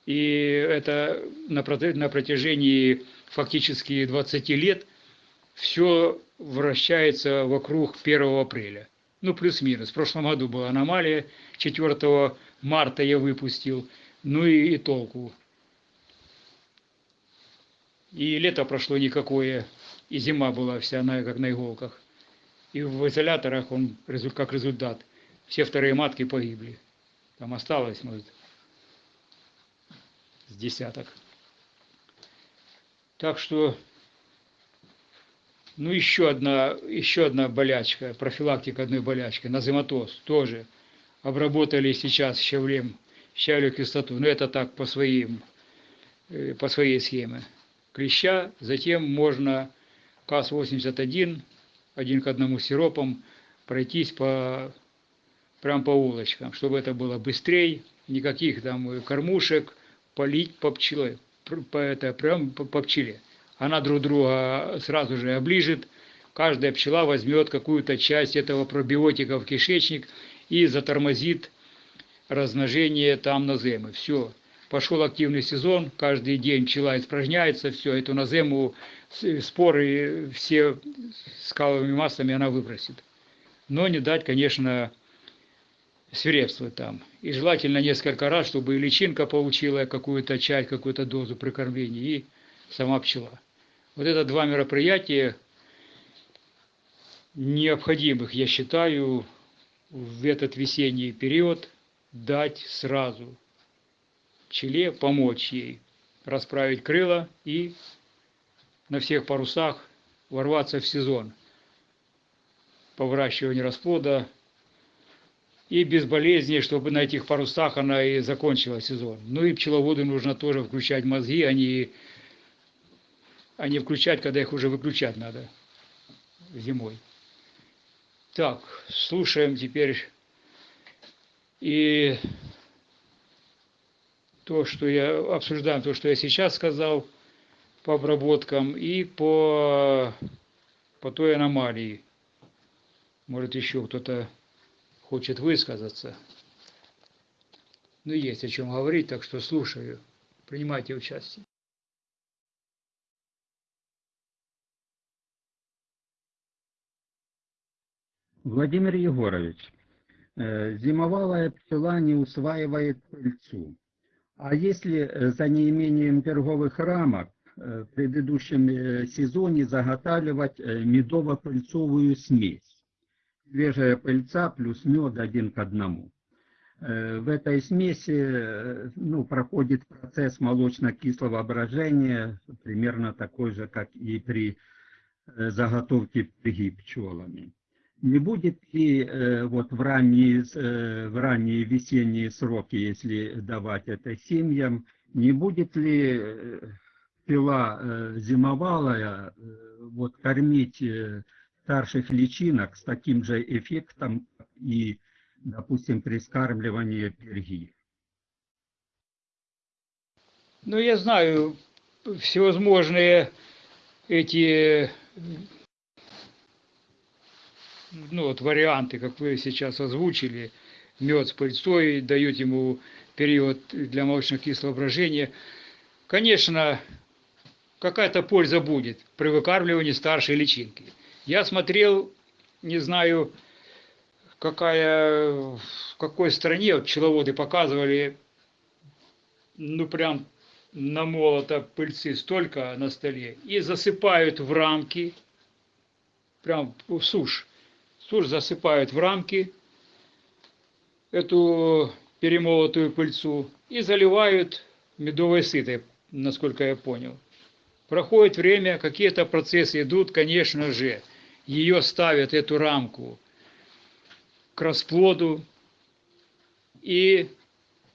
И это на протяжении фактически 20 лет все вращается вокруг 1 апреля. Ну, плюс-минус. В прошлом году была аномалия, 4 марта я выпустил, ну и, и толку и лето прошло никакое, и зима была вся она как на иголках. И в изоляторах он, как результат, все вторые матки погибли. Там осталось, может, с десяток. Так что, ну еще одна, еще одна болячка, профилактика одной болячки, назематоз тоже. Обработали сейчас щавлем, щавлю кислоту, но это так по своим, э, по своей схеме клеща, затем можно КАС-81 один к одному сиропом пройтись по, прям по улочкам, чтобы это было быстрее, никаких там кормушек, полить по пчеле, по, это, прям по, по пчеле. Она друг друга сразу же оближет, каждая пчела возьмет какую-то часть этого пробиотика в кишечник и затормозит размножение там наземы. Все, пошел активный сезон, каждый день пчела испражняется, все, эту на зиму споры все скаловыми массами она выбросит. Но не дать, конечно, свирепствовать там. И желательно несколько раз, чтобы и личинка получила какую-то часть, какую-то дозу при кормлении, и сама пчела. Вот это два мероприятия необходимых, я считаю, в этот весенний период дать сразу – пчеле помочь ей расправить крыло и на всех парусах ворваться в сезон по выращиванию расплода и без болезней, чтобы на этих парусах она и закончила сезон. Ну и пчеловоду нужно тоже включать мозги, а не, а не включать, когда их уже выключать надо зимой. Так, слушаем теперь и то, что я обсуждаем, то, что я сейчас сказал по обработкам и по, по той аномалии, Может, еще кто-то хочет высказаться. Ну, есть о чем говорить, так что слушаю. Принимайте участие. Владимир Егорович, э, зимовалая пчела не усваивает пыльцу. А если за неимением перговых рамок в предыдущем сезоне заготавливать медово-пыльцовую смесь? Свежая пыльца плюс мед один к одному. В этой смеси ну, проходит процесс молочно-кислого брожения, примерно такой же, как и при заготовке пыги пчелами не будет ли э, вот в ранние, э, в ранние весенние сроки, если давать это семьям, не будет ли э, пила э, зимовалая э, вот кормить э, старших личинок с таким же эффектом и, допустим, при скармливании перги? Ну, я знаю всевозможные эти ну, вот варианты, как вы сейчас озвучили, мед с пыльцой, дают ему период для молочно-кислого брожения. Конечно, какая-то польза будет при выкармливании старшей личинки. Я смотрел, не знаю, какая, в какой стране вот пчеловоды показывали, ну прям намолото пыльцы столько на столе, и засыпают в рамки, прям в сушь, Сушь засыпают в рамки эту перемолотую пыльцу и заливают медовой сытой, насколько я понял. Проходит время, какие-то процессы идут, конечно же. Ее ставят, эту рамку, к расплоду, и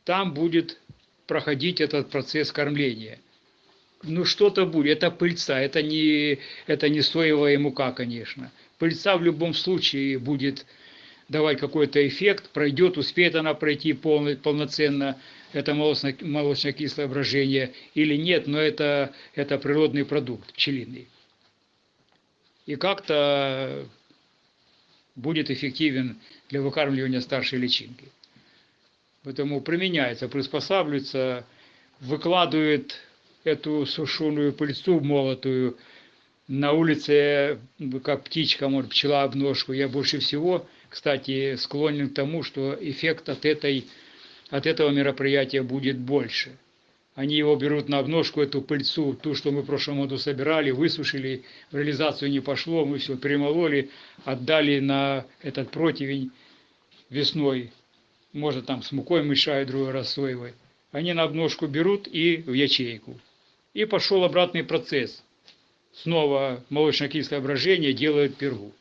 там будет проходить этот процесс кормления. Ну, что-то будет. Это пыльца, это не, это не соевая мука, конечно. Пыльца в любом случае будет давать какой-то эффект, пройдет, успеет она пройти полно, полноценно, это молочно-кислое брожение или нет, но это, это природный продукт пчелиный. И как-то будет эффективен для выкармливания старшей личинки. Поэтому применяется, приспосабливается, выкладывает эту сушеную пыльцу молотую на улице, как птичка, может, пчела обножку, я больше всего, кстати, склонен к тому, что эффект от, этой, от этого мероприятия будет больше. Они его берут на обножку, эту пыльцу, ту, что мы в прошлом году собирали, высушили, в реализацию не пошло, мы все перемололи, отдали на этот противень весной, может там с мукой мешают, другой раз соевой. Они на обножку берут и в ячейку. И пошел обратный процесс – снова молочно-кислое брожение делает пергу.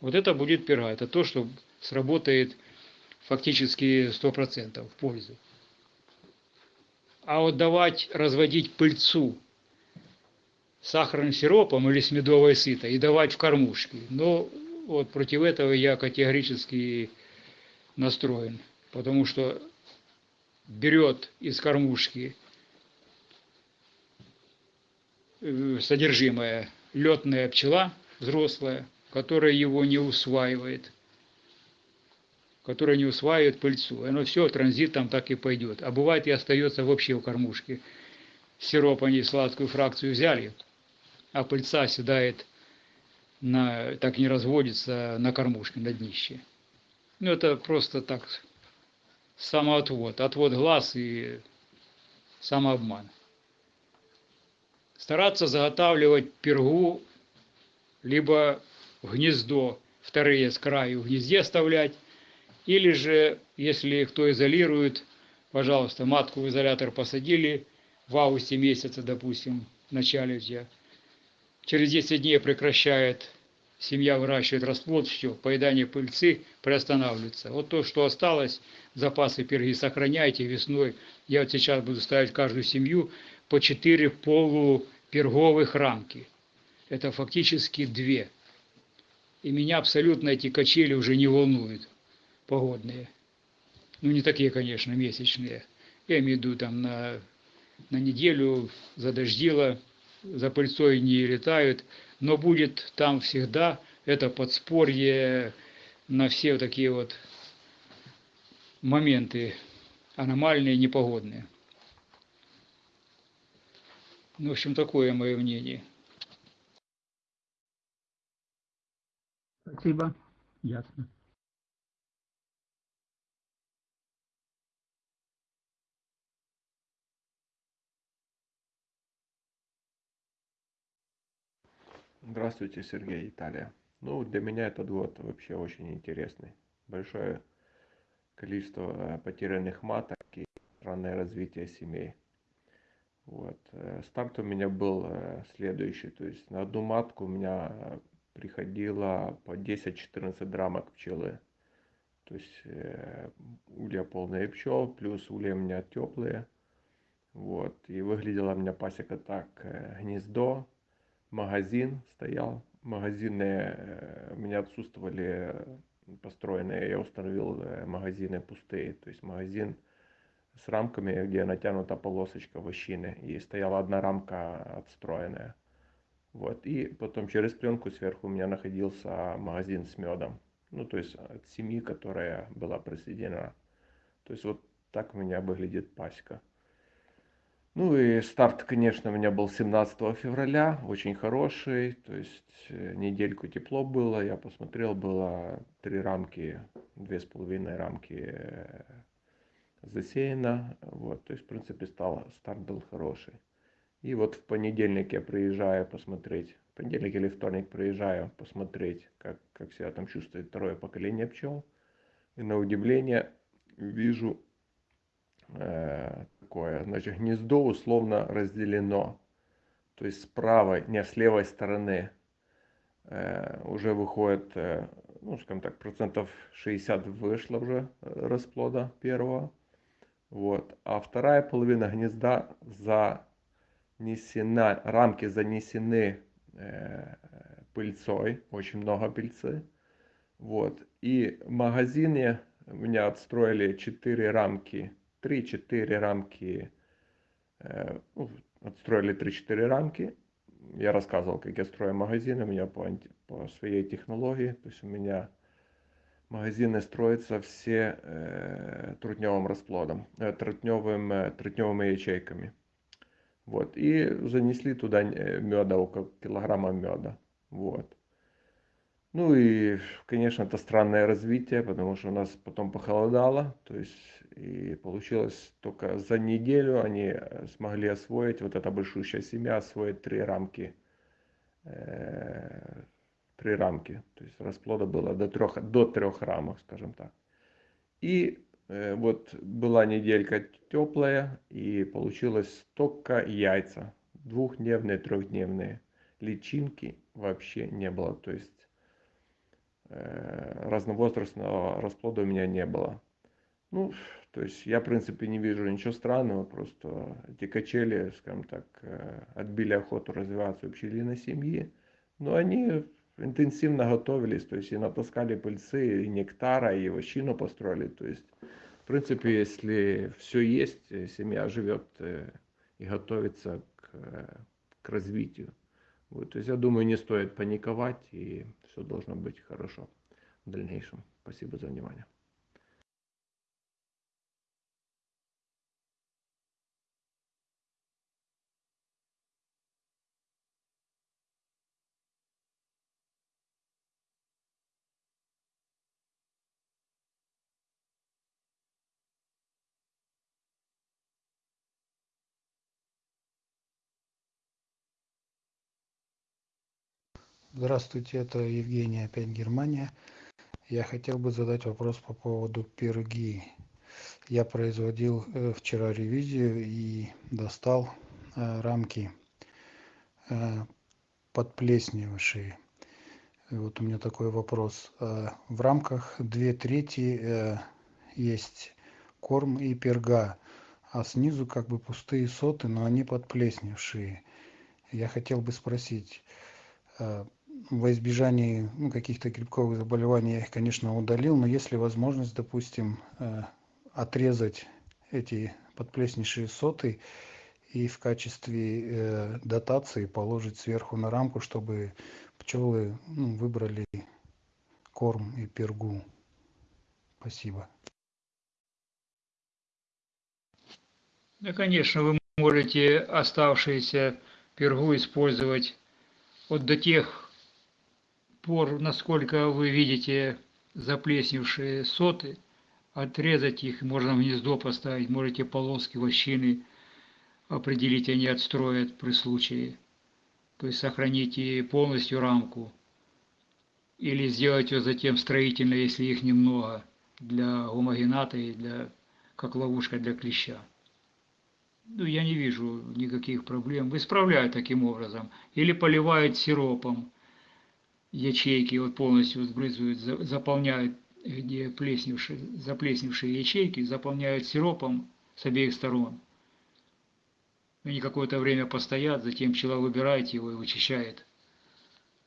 Вот это будет перга. Это то, что сработает фактически 100% в пользу. А вот давать разводить пыльцу сахарным сиропом или с медовой сытой и давать в кормушки, ну, вот против этого я категорически настроен, потому что берет из кормушки Э, содержимое летная пчела взрослая, которая его не усваивает, которая не усваивает пыльцу. Оно все транзитом так и пойдет. А бывает и остается вообще в кормушке. Сироп они сладкую фракцию взяли, а пыльца седает на, так не разводится на кормушке, на днище. Ну, это просто так самоотвод, отвод глаз и самообман стараться заготавливать пергу, либо гнездо, вторые с краю в гнезде оставлять, или же, если кто изолирует, пожалуйста, матку в изолятор посадили в августе месяце, допустим, в начале дня. Через 10 дней прекращает семья выращивает расплод, все, поедание пыльцы приостанавливается. Вот то, что осталось, запасы перги сохраняйте весной. Я вот сейчас буду ставить каждую семью по 4 полуперговых рамки. Это фактически две. И меня абсолютно эти качели уже не волнуют, погодные. Ну, не такие, конечно, месячные. Я имею в виду там на, на неделю задождило, за пыльцой не летают, но будет там всегда это подспорье на все вот такие вот моменты аномальные, непогодные. Ну, в общем, такое мое мнение. Спасибо. Ясно. Здравствуйте, Сергей, Италия. Ну, для меня этот год вообще очень интересный. Большое количество э, потерянных маток и странное развитие семей. Вот. э, Старт у меня был э, следующий. То есть на одну матку у меня приходило по 10-14 рамок пчелы. То есть улья полные пчел, плюс улья у меня теплые. Вот. И выглядела у меня пасека так. Гнездо, магазин стоял. Магазины э, у меня отсутствовали э, построенные. Я установил э, магазины пустые. То есть магазин с рамками, где натянута полосочка вощины. И стояла одна рамка отстроенная. Вот. И потом через пленку сверху у меня находился магазин с медом. Ну, то есть от семьи, которая была присоединена. То есть вот так у меня выглядит пасека. Ну и старт, конечно, у меня был 17 февраля, очень хороший, то есть э, недельку тепло было, я посмотрел, было три рамки, две с половиной рамки э, засеяно, вот, то есть, в принципе, стал, старт был хороший. И вот в понедельник я приезжаю посмотреть, в понедельник или вторник приезжаю посмотреть, как, как себя там чувствует второе поколение пчел. И на удивление вижу такое, значит, гнездо условно разделено. То есть с правой, не с левой стороны э, уже выходит, э, ну, скажем так, процентов 60 вышло уже э, расплода первого. Вот. А вторая половина гнезда занесена, рамки занесены э, пыльцой, очень много пыльцы. Вот. И в магазине у меня отстроили 4 рамки, 3-4 рамки, э, ну, отстроили 3-4 рамки. Я рассказывал, как я строю магазины, у меня по, по своей технологии, то есть у меня магазины строятся все э, трутневым расплодом, э, трутневым, э, трутневыми ячейками. Вот. И занесли туда э, меда, около килограмма меда. Вот. Ну и, конечно, это странное развитие, потому что у нас потом похолодало, то есть и получилось только за неделю они э, смогли освоить, вот эта большущая семья освоить три рамки, э, три рамки, то есть расплода было до трех, до трех рамок, скажем так. И э, вот была неделька теплая, и получилось только яйца, двухдневные, трехдневные, личинки вообще не было, то есть разновозрастного расплода у меня не было. Ну, то есть я, в принципе, не вижу ничего странного, просто эти качели, скажем так, э, отбили охоту развиваться у пчелиной семьи, но они интенсивно готовились, то есть и натаскали пыльцы, и нектара, и овощину построили, то есть, в принципе, если все есть, э, семья живет э, и готовится к, э, к развитию. Вот, то есть я думаю, не стоит паниковать, и все должно быть хорошо в дальнейшем. Спасибо за внимание. Здравствуйте, это Евгений, опять Германия. Я хотел бы задать вопрос по поводу перги. Я производил э, вчера ревизию и достал э, рамки э, подплесневшие. Вот у меня такой вопрос. В рамках две трети есть корм и перга, а снизу как бы пустые соты, но они подплесневшие. Я хотел бы спросить, во избежание ну, каких-то грибковых заболеваний я их, конечно, удалил, но есть ли возможность, допустим, э, отрезать эти подплесневшие соты и в качестве э, дотации положить сверху на рамку, чтобы пчелы ну, выбрали корм и пергу. Спасибо. Да, конечно, вы можете оставшиеся пергу использовать вот до тех пор, насколько вы видите заплесневшие соты, отрезать их, можно в гнездо поставить, можете полоски, вощины определить, они отстроят при случае. То есть сохраните полностью рамку. Или сделать ее затем строительно, если их немного, для гомогената и для, как ловушка для клеща. Ну, я не вижу никаких проблем. Исправляют таким образом. Или поливают сиропом ячейки, вот полностью сбрызывают, заполняют, где плесневшие, заплесневшие ячейки, заполняют сиропом с обеих сторон. Они какое-то время постоят, затем пчела выбирает его и вычищает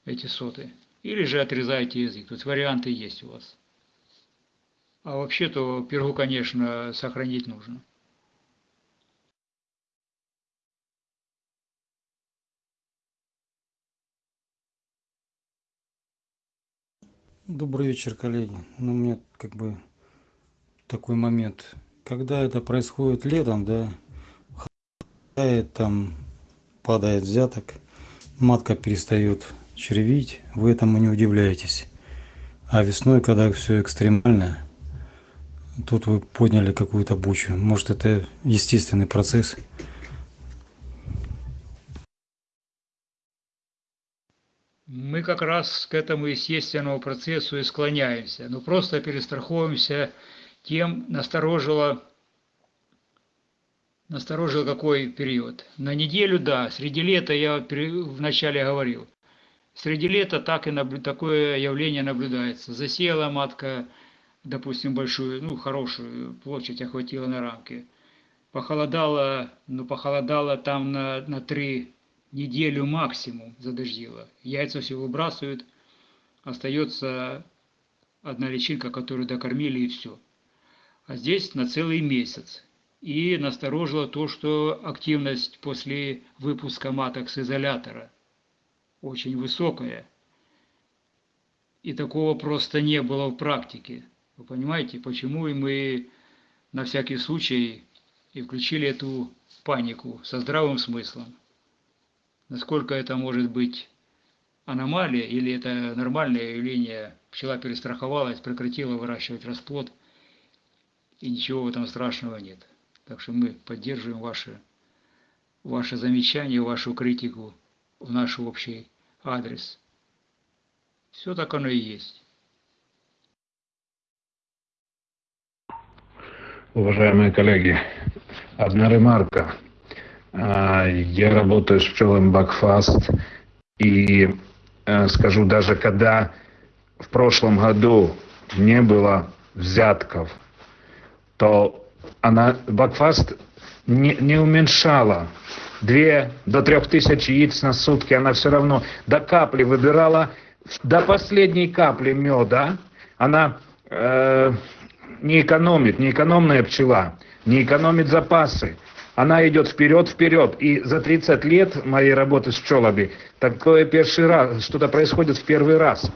эти соты. Или же отрезаете язык. То есть варианты есть у вас. А вообще-то пергу, конечно, сохранить нужно. Добрый вечер, коллеги. Ну, у меня как бы такой момент. Когда это происходит летом, да, хватает, там падает взяток, матка перестает чревить, вы этому не удивляетесь. А весной, когда все экстремально, тут вы подняли какую-то бучу. Может, это естественный процесс. Мы как раз к этому естественному процессу и склоняемся. Но просто перестраховываемся тем, насторожило, насторожил какой период. На неделю, да, среди лета я вначале говорил. Среди лета так и наблю, такое явление наблюдается. Засеяла матка, допустим, большую, ну, хорошую площадь охватила на рамке. Похолодало, ну, похолодало там на, на 3 неделю максимум задождило. Яйца все выбрасывают, остается одна личинка, которую докормили и все. А здесь на целый месяц. И насторожило то, что активность после выпуска маток с изолятора очень высокая. И такого просто не было в практике. Вы понимаете, почему и мы на всякий случай и включили эту панику со здравым смыслом. Насколько это может быть аномалия или это нормальное явление, пчела перестраховалась, прекратила выращивать расплод, и ничего в этом страшного нет. Так что мы поддерживаем ваши, ваши замечания, вашу критику в наш общий адрес. Все так оно и есть. Уважаемые коллеги, одна ремарка. А, я работаю с пчелами Бакфаст, и э, скажу, даже когда в прошлом году не было взятков, то она, Бакфаст не, не уменьшала. Две до трех тысяч яиц на сутки она все равно до капли выбирала, до последней капли меда. Она э, не экономит, не экономная пчела, не экономит запасы она идет вперед, вперед. И за 30 лет моей работы с пчелами такое первый раз, что-то происходит в первый раз.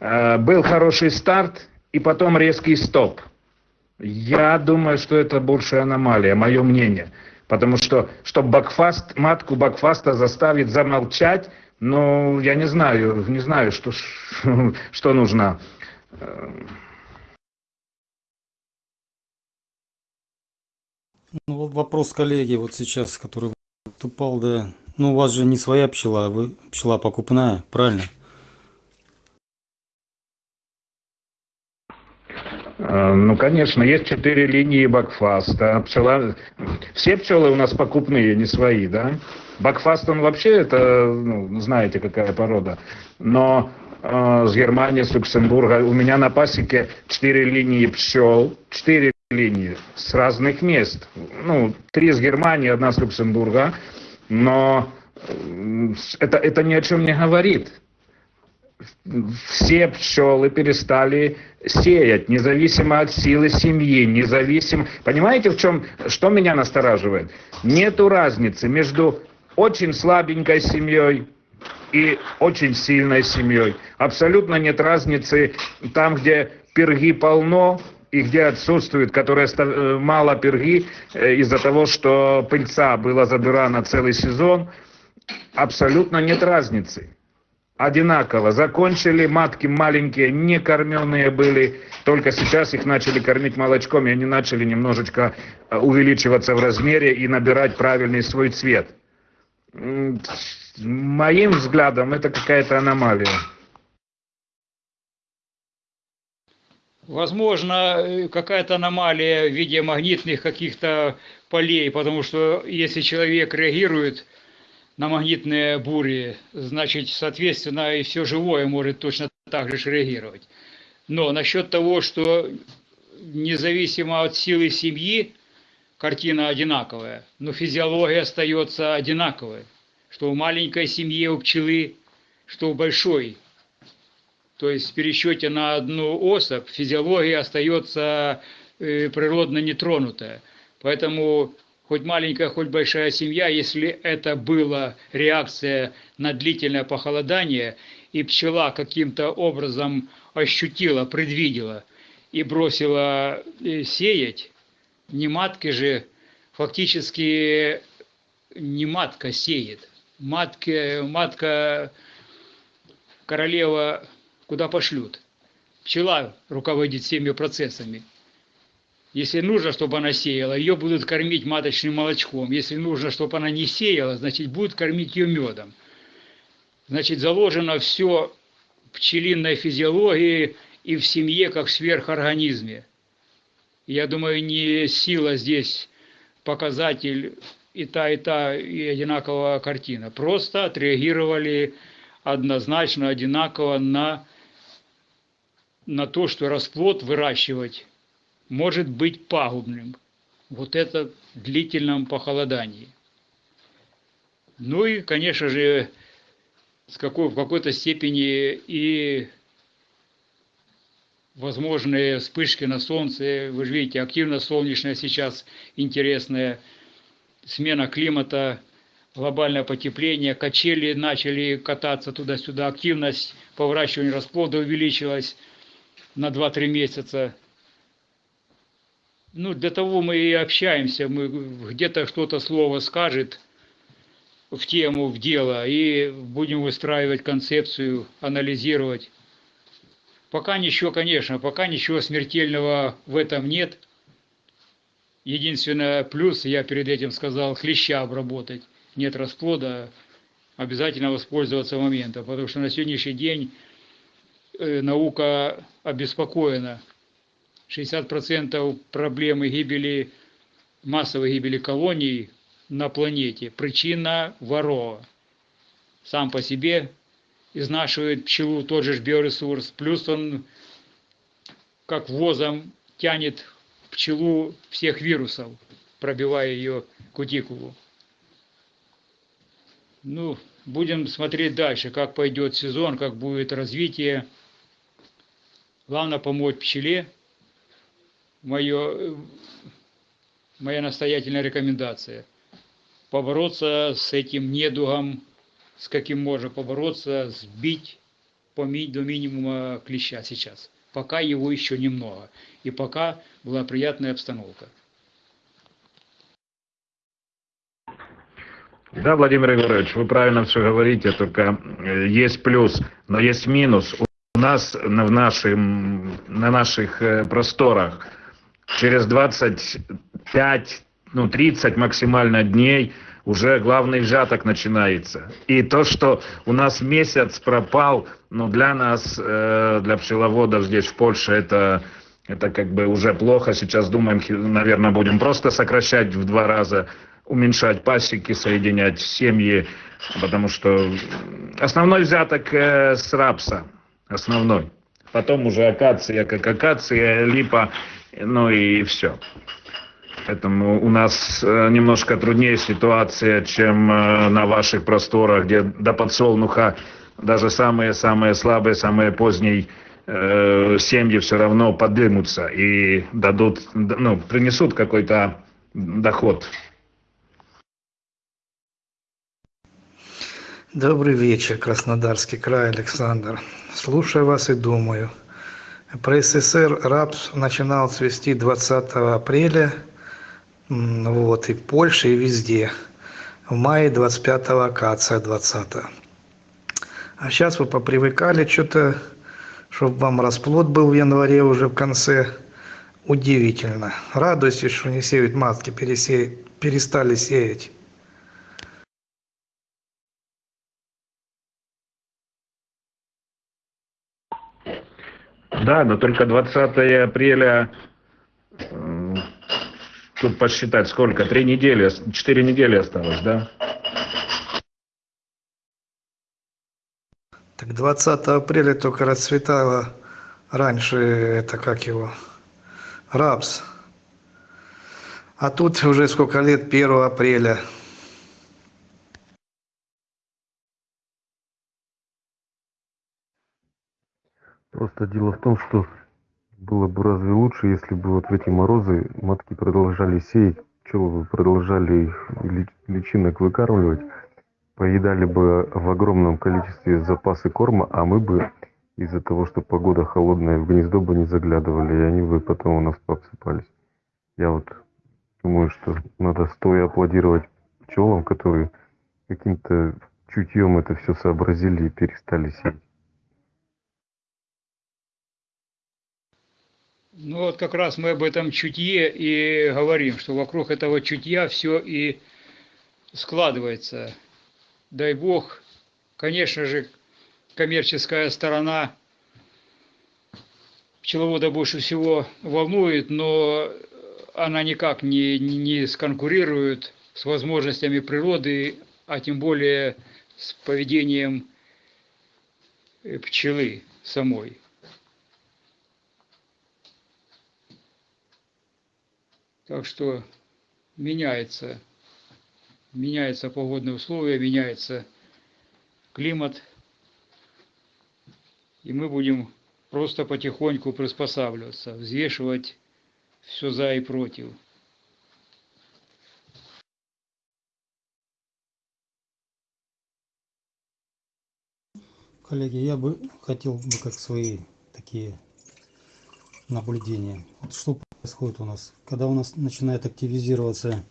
Э, был хороший старт, и потом резкий стоп. Я думаю, что это больше аномалия, мое мнение. Потому что, чтобы бакфаст, матку бакфаста заставить замолчать, ну, я не знаю, не знаю, что, что нужно. Ну, вопрос коллеги вот сейчас, который выступал, да. Ну, у вас же не своя пчела, вы пчела покупная, правильно? А, ну, конечно, есть четыре линии Бакфаста. Пчела... Все пчелы у нас покупные, не свои, да? Бакфаст, он вообще, это, ну, знаете, какая порода. Но э, с Германии, с Люксембурга, у меня на пасеке четыре линии пчел, четыре линии с разных мест. Ну, три с Германии, одна с Люксембурга. Но это, это ни о чем не говорит. Все пчелы перестали сеять, независимо от силы семьи, независимо... Понимаете, в чем, что меня настораживает? Нету разницы между очень слабенькой семьей и очень сильной семьей. Абсолютно нет разницы там, где перги полно, и где отсутствует, которые э, мало перги э, из-за того, что пыльца была забирана целый сезон, абсолютно нет разницы. Одинаково. Закончили, матки маленькие, не кормленные были, только сейчас их начали кормить молочком, и они начали немножечко э, увеличиваться в размере и набирать правильный свой цвет. Моим взглядом это какая-то аномалия. Возможно, э, какая-то аномалия в виде магнитных каких-то полей, потому что если человек реагирует на магнитные бури, значит, соответственно, и все живое может точно так же реагировать. Но насчет того, что независимо от силы семьи, картина одинаковая, но физиология остается одинаковой, что в маленькой семье у пчелы, что в большой – то есть в пересчете на одну особь физиология остается э, природно нетронутая. Поэтому хоть маленькая, хоть большая семья, если это была реакция на длительное похолодание, и пчела каким-то образом ощутила, предвидела и бросила э, сеять, не матки же фактически не матка сеет. Матка, матка королева куда пошлют. Пчела руководит всеми процессами. Если нужно, чтобы она сеяла, ее будут кормить маточным молочком. Если нужно, чтобы она не сеяла, значит, будут кормить ее медом. Значит, заложено все пчелиной физиологии и в семье, как в сверхорганизме. Я думаю, не сила здесь показатель и та, и та, и одинаковая картина. Просто отреагировали однозначно, одинаково на на то, что расплод выращивать может быть пагубным. Вот это в длительном похолодании. Ну и, конечно же, с какой, в какой-то степени и возможные вспышки на солнце. Вы же видите, активно солнечная сейчас интересная смена климата, глобальное потепление, качели начали кататься туда-сюда, активность по выращиванию расплода увеличилась на 2-3 месяца. Ну, для того мы и общаемся, мы где-то что-то слово скажет в тему, в дело, и будем выстраивать концепцию, анализировать. Пока ничего, конечно, пока ничего смертельного в этом нет. Единственное плюс, я перед этим сказал, хлеща обработать. Нет расплода, обязательно воспользоваться моментом, потому что на сегодняшний день наука обеспокоена. 60% проблемы гибели, массовой гибели колоний на планете. Причина ворова. Сам по себе изнашивает пчелу тот же биоресурс, плюс он как возом тянет пчелу всех вирусов, пробивая ее кутикулу. Ну, будем смотреть дальше, как пойдет сезон, как будет развитие. Главное помочь пчеле. Мое, моя настоятельная рекомендация. Побороться с этим недугом, с каким можно побороться, сбить, помить до минимума клеща сейчас. Пока его еще немного. И пока была приятная обстановка. Да, Владимир Егорович, вы правильно все говорите, только э, есть плюс, но есть минус нас в нашем, на наших э, просторах через 25, ну 30 максимально дней уже главный жаток начинается. И то, что у нас месяц пропал, ну для нас, э, для пчеловодов здесь в Польше это это как бы уже плохо. Сейчас думаем, наверное, будем просто сокращать в два раза, уменьшать пасеки, соединять семьи, потому что основной взяток э, с рапса основной. Потом уже акация, как акация, липа, ну и все. Поэтому у нас э, немножко труднее ситуация, чем э, на ваших просторах, где до подсолнуха даже самые-самые слабые, самые поздние э, семьи все равно подымутся и дадут, ну, принесут какой-то доход Добрый вечер, Краснодарский край, Александр. Слушаю вас и думаю. Про СССР рапс начинал цвести 20 апреля, вот, и в Польше, и везде. В мае 25-го акация 20 -го. А сейчас вы попривыкали что-то, чтобы вам расплод был в январе уже в конце. Удивительно. Радуйтесь, что не сеют матки, пересе... перестали сеять. Да, но только 20 апреля, тут посчитать сколько, три недели, четыре недели осталось, да? Так 20 апреля только расцветало раньше, это как его, рапс. А тут уже сколько лет, 1 апреля. Просто дело в том, что было бы разве лучше, если бы вот в эти морозы матки продолжали сеять, пчелы продолжали их личинок выкармливать, поедали бы в огромном количестве запасы корма, а мы бы из-за того, что погода холодная, в гнездо бы не заглядывали, и они бы потом у нас обсыпались. Я вот думаю, что надо стоя аплодировать пчелам, которые каким-то чутьем это все сообразили и перестали сеять. Ну вот как раз мы об этом чутье и говорим, что вокруг этого чутья все и складывается. Дай Бог, конечно же, коммерческая сторона пчеловода больше всего волнует, но она никак не, не сконкурирует с возможностями природы, а тем более с поведением пчелы самой. Так что меняется, меняются погодные условия, меняется климат. И мы будем просто потихоньку приспосабливаться, взвешивать все за и против. Коллеги, я бы хотел бы как свои такие наблюдения. Вот что происходит у нас? Когда у нас начинает активизироваться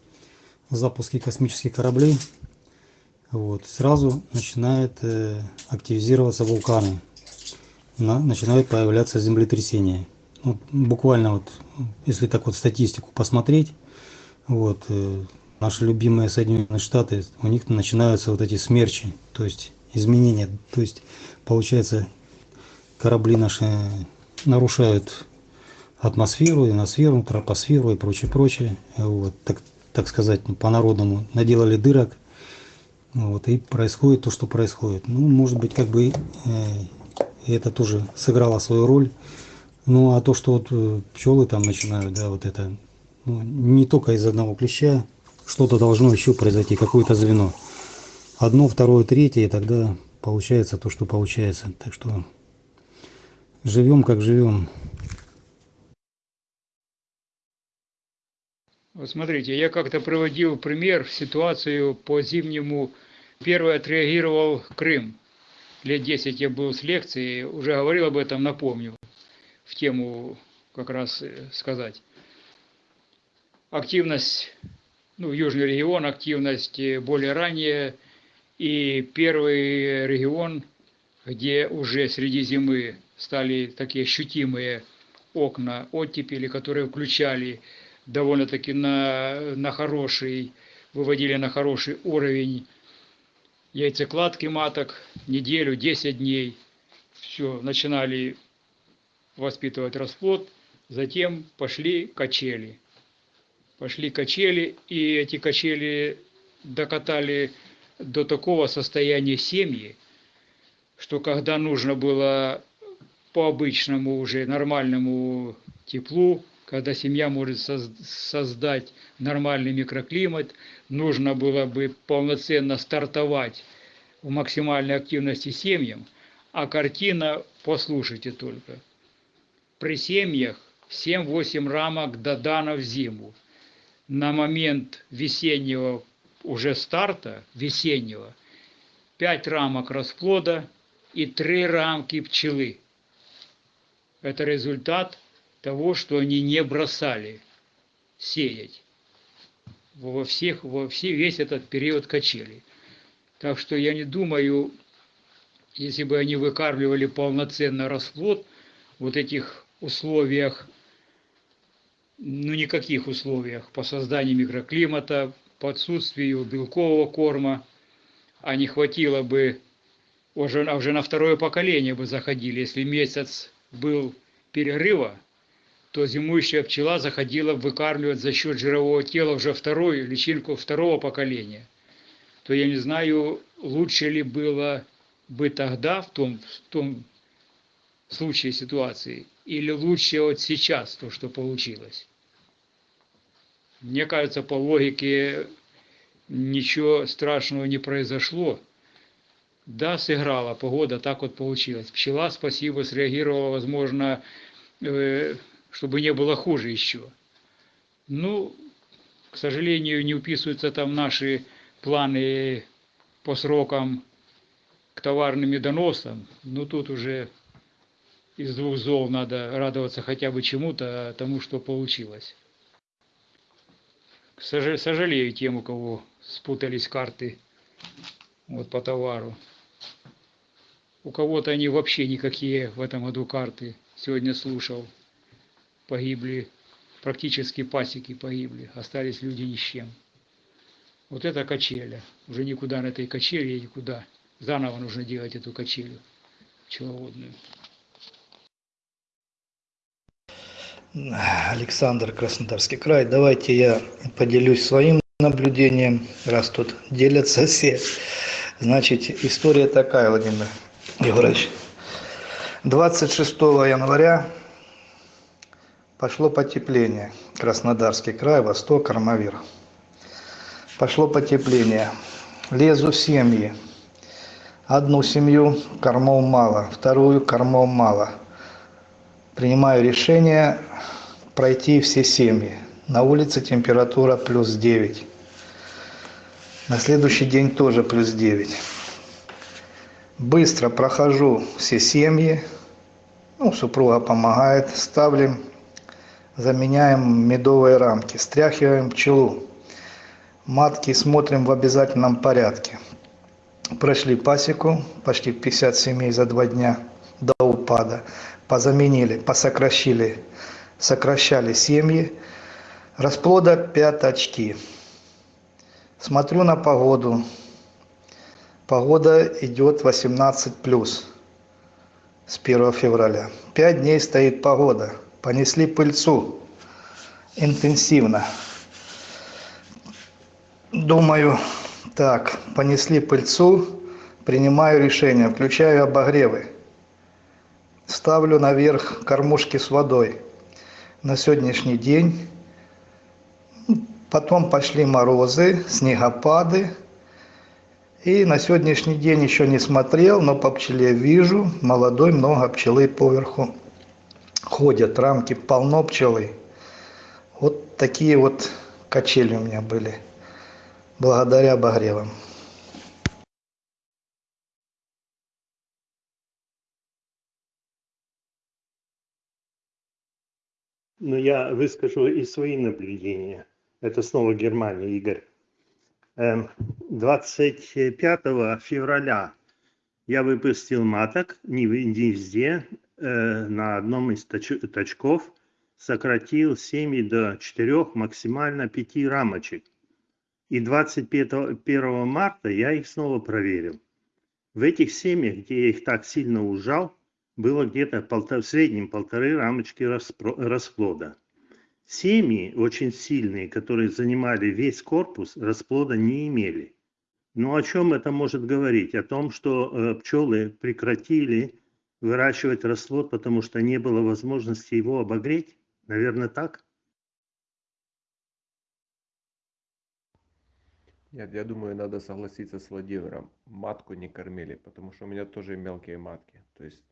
запуски космических кораблей, вот, сразу начинает э, активизироваться вулканы, на, начинают появляться землетрясения. Вот, буквально вот, если так вот статистику посмотреть, вот, э, наши любимые Соединенные Штаты, у них начинаются вот эти смерчи, то есть изменения, то есть получается корабли наши нарушают атмосферу, ионосферу, тропосферу и прочее, прочее. Вот, так, так сказать, по-народному наделали дырок. Вот, и происходит то, что происходит. Ну, может быть, как бы э, это тоже сыграло свою роль. Ну, а то, что вот э, пчелы там начинают, да, вот это, ну, не только из одного клеща, что-то должно еще произойти, какое-то звено. Одно, второе, третье, и тогда получается то, что получается. Так что живем, как живем. Вот смотрите, я как-то проводил пример, ситуацию по зимнему. Первый отреагировал Крым. Лет 10 я был с лекцией, уже говорил об этом, напомню, в тему как раз э, сказать. Активность, ну, южный регион, активность э, более ранее. И первый регион, где уже среди зимы стали такие ощутимые окна оттепели, которые включали довольно-таки на, на хороший, выводили на хороший уровень яйцекладки маток, неделю, 10 дней. Все, начинали воспитывать расплод, затем пошли качели. Пошли качели, и эти качели докатали до такого состояния семьи, что когда нужно было по обычному уже нормальному теплу, когда семья может создать нормальный микроклимат, нужно было бы полноценно стартовать в максимальной активности семьям, а картина, послушайте только, при семьях 7-8 рамок додано в зиму. На момент весеннего уже старта, весеннего, 5 рамок расплода и 3 рамки пчелы. Это результат того, что они не бросали сеять во всех, во все, весь этот период качели. Так что я не думаю, если бы они выкармливали полноценно расплод вот этих условиях, ну никаких условиях по созданию микроклимата, по отсутствию белкового корма, а не хватило бы, уже, а уже на второе поколение бы заходили, если месяц был перерыва, то зимующая пчела заходила выкармливать за счет жирового тела уже вторую личинку второго поколения, то я не знаю, лучше ли было бы тогда, в том, в том случае ситуации, или лучше вот сейчас то, что получилось. Мне кажется, по логике ничего страшного не произошло. Да, сыграла погода, так вот получилось. Пчела, спасибо, среагировала, возможно, э, чтобы не было хуже еще. Ну, к сожалению, не уписываются там наши планы по срокам к товарным медоносам. Ну, тут уже из двух зол надо радоваться хотя бы чему-то, а тому, что получилось. Сожалею тем, у кого спутались карты вот по товару. У кого-то они вообще никакие в этом году карты. Сегодня слушал погибли, практически пасеки погибли, остались люди ни с чем. Вот это качеля. Уже никуда на этой качели, никуда. Заново нужно делать эту качелю пчеловодную. Александр, Краснодарский край. Давайте я поделюсь своим наблюдением, раз тут делятся все. Значит, история такая, Владимир Егорович. 26 января Пошло потепление. Краснодарский край, Восток, Армавир. Пошло потепление. Лезу в семьи. Одну семью кормов мало, вторую кормов мало. Принимаю решение пройти все семьи. На улице температура плюс 9. На следующий день тоже плюс 9. Быстро прохожу все семьи. Ну, супруга помогает. Ставлю заменяем медовые рамки, стряхиваем пчелу. Матки смотрим в обязательном порядке. Прошли пасеку, почти 50 семей за два дня до упада. Позаменили, посокращили, сокращали семьи. Расплода 5 очки. Смотрю на погоду. Погода идет 18 плюс с 1 февраля. Пять дней стоит погода понесли пыльцу интенсивно. Думаю, так, понесли пыльцу, принимаю решение, включаю обогревы, ставлю наверх кормушки с водой. На сегодняшний день, потом пошли морозы, снегопады, и на сегодняшний день еще не смотрел, но по пчеле вижу, молодой много пчелы поверху ходят, рамки полно пчелы. Вот такие вот качели у меня были, благодаря обогревам. Ну, я выскажу и свои наблюдения. Это снова Германия, Игорь. 25 эм, февраля я выпустил маток, не везде, Э, на одном из точков сократил семьи до 4, максимально 5 рамочек. И 21 марта я их снова проверил. В этих семьях, где я их так сильно ужал, было где-то в среднем полторы рамочки расплода. Семьи очень сильные, которые занимали весь корпус, расплода не имели. Ну о чем это может говорить? О том, что э, пчелы прекратили выращивать расплод, потому что не было возможности его обогреть? Наверное, так? Нет, я думаю, надо согласиться с Владимиром. Матку не кормили, потому что у меня тоже мелкие матки. То есть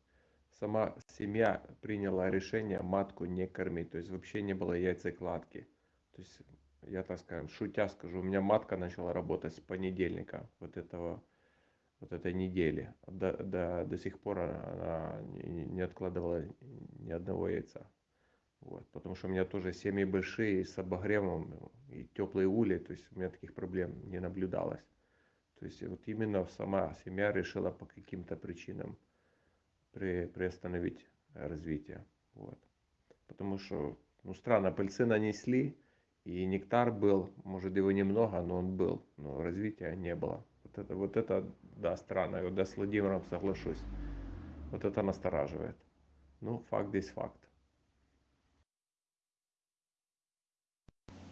сама семья приняла решение матку не кормить. То есть вообще не было яйцекладки. То есть я так скажем, шутя скажу, у меня матка начала работать с понедельника вот этого вот этой недели. До, до, до сих пор она не, откладывала ни одного яйца. Вот, потому что у меня тоже семьи большие, с обогревом, и теплые ульи, то есть у меня таких проблем не наблюдалось. То есть вот именно сама семья решила по каким-то причинам при, приостановить развитие. Вот. Потому что, ну странно, пыльцы нанесли, и нектар был, может его немного, но он был, но развития не было. Вот это, вот это да, странно, вот да, с Владимиром соглашусь. Вот это настораживает. Ну, факт здесь факт.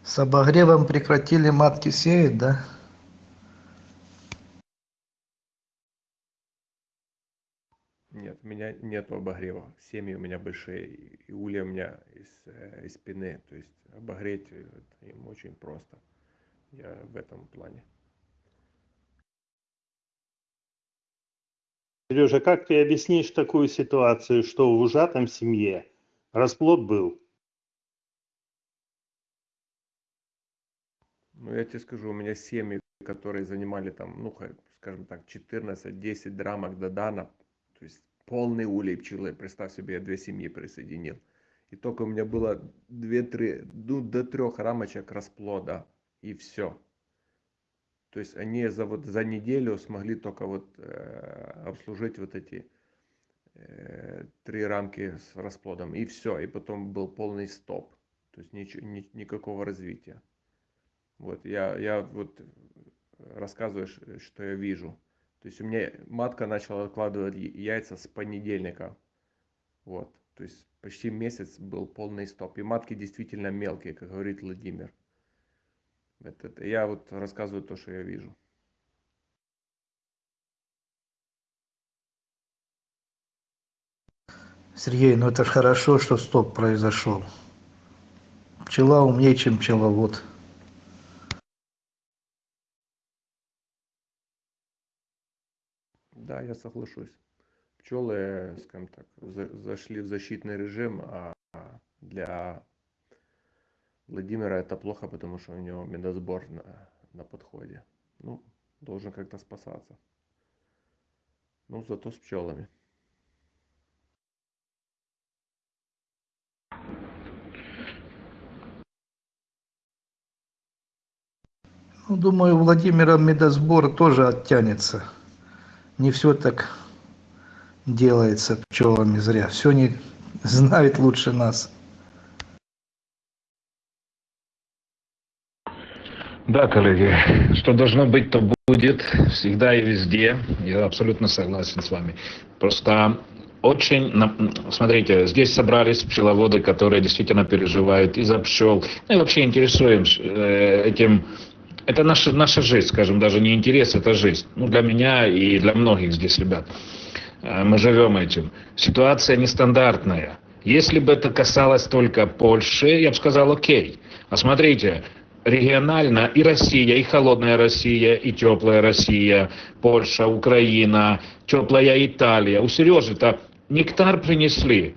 С обогревом прекратили матки сеять, да? Нет, у меня нет обогрева. Семьи у меня большие, и улья у меня из, э, из спины. То есть обогреть им очень просто. Я в этом плане. Сережа, как ты объяснишь такую ситуацию, что в ужатом семье расплод был? Ну, я тебе скажу, у меня семьи, которые занимали там, ну, скажем так, 14-10 драмок до дана, то есть полный улей пчелы. Представь себе, я две семьи присоединил. И только у меня было 2-3, ну, до трех рамочек расплода, и все. То есть они за, вот, за неделю смогли только вот э, обслужить вот эти э, три рамки с расплодом. И все. И потом был полный стоп. То есть ничего, ни, никакого развития. Вот я, я вот рассказываю, что я вижу. То есть у меня матка начала откладывать яйца с понедельника. Вот. То есть почти месяц был полный стоп. И матки действительно мелкие, как говорит Владимир. Это, я вот рассказываю то, что я вижу. Сергей, ну это ж хорошо, что стоп произошел. Пчела умнее, чем пчеловод. Да, я соглашусь. Пчелы, скажем так, зашли в защитный режим, а для Владимира это плохо, потому что у него медосбор на, на подходе. Ну, должен как-то спасаться. Ну, зато с пчелами. Ну, думаю, Владимира медосбор тоже оттянется. Не все так делается пчелами зря. Все не знает лучше нас. Да, коллеги, что должно быть, то будет всегда и везде. Я абсолютно согласен с вами. Просто очень, смотрите, здесь собрались пчеловоды, которые действительно переживают из-за пчел. Ну и вообще интересуемся э, этим. Это наша, наша жизнь, скажем, даже не интерес, это жизнь. Ну, для меня и для многих здесь ребят. Э, мы живем этим. Ситуация нестандартная. Если бы это касалось только Польши, я бы сказал, окей. А смотрите, регионально и Россия, и холодная Россия, и теплая Россия, Польша, Украина, теплая Италия. У Сережи-то нектар принесли,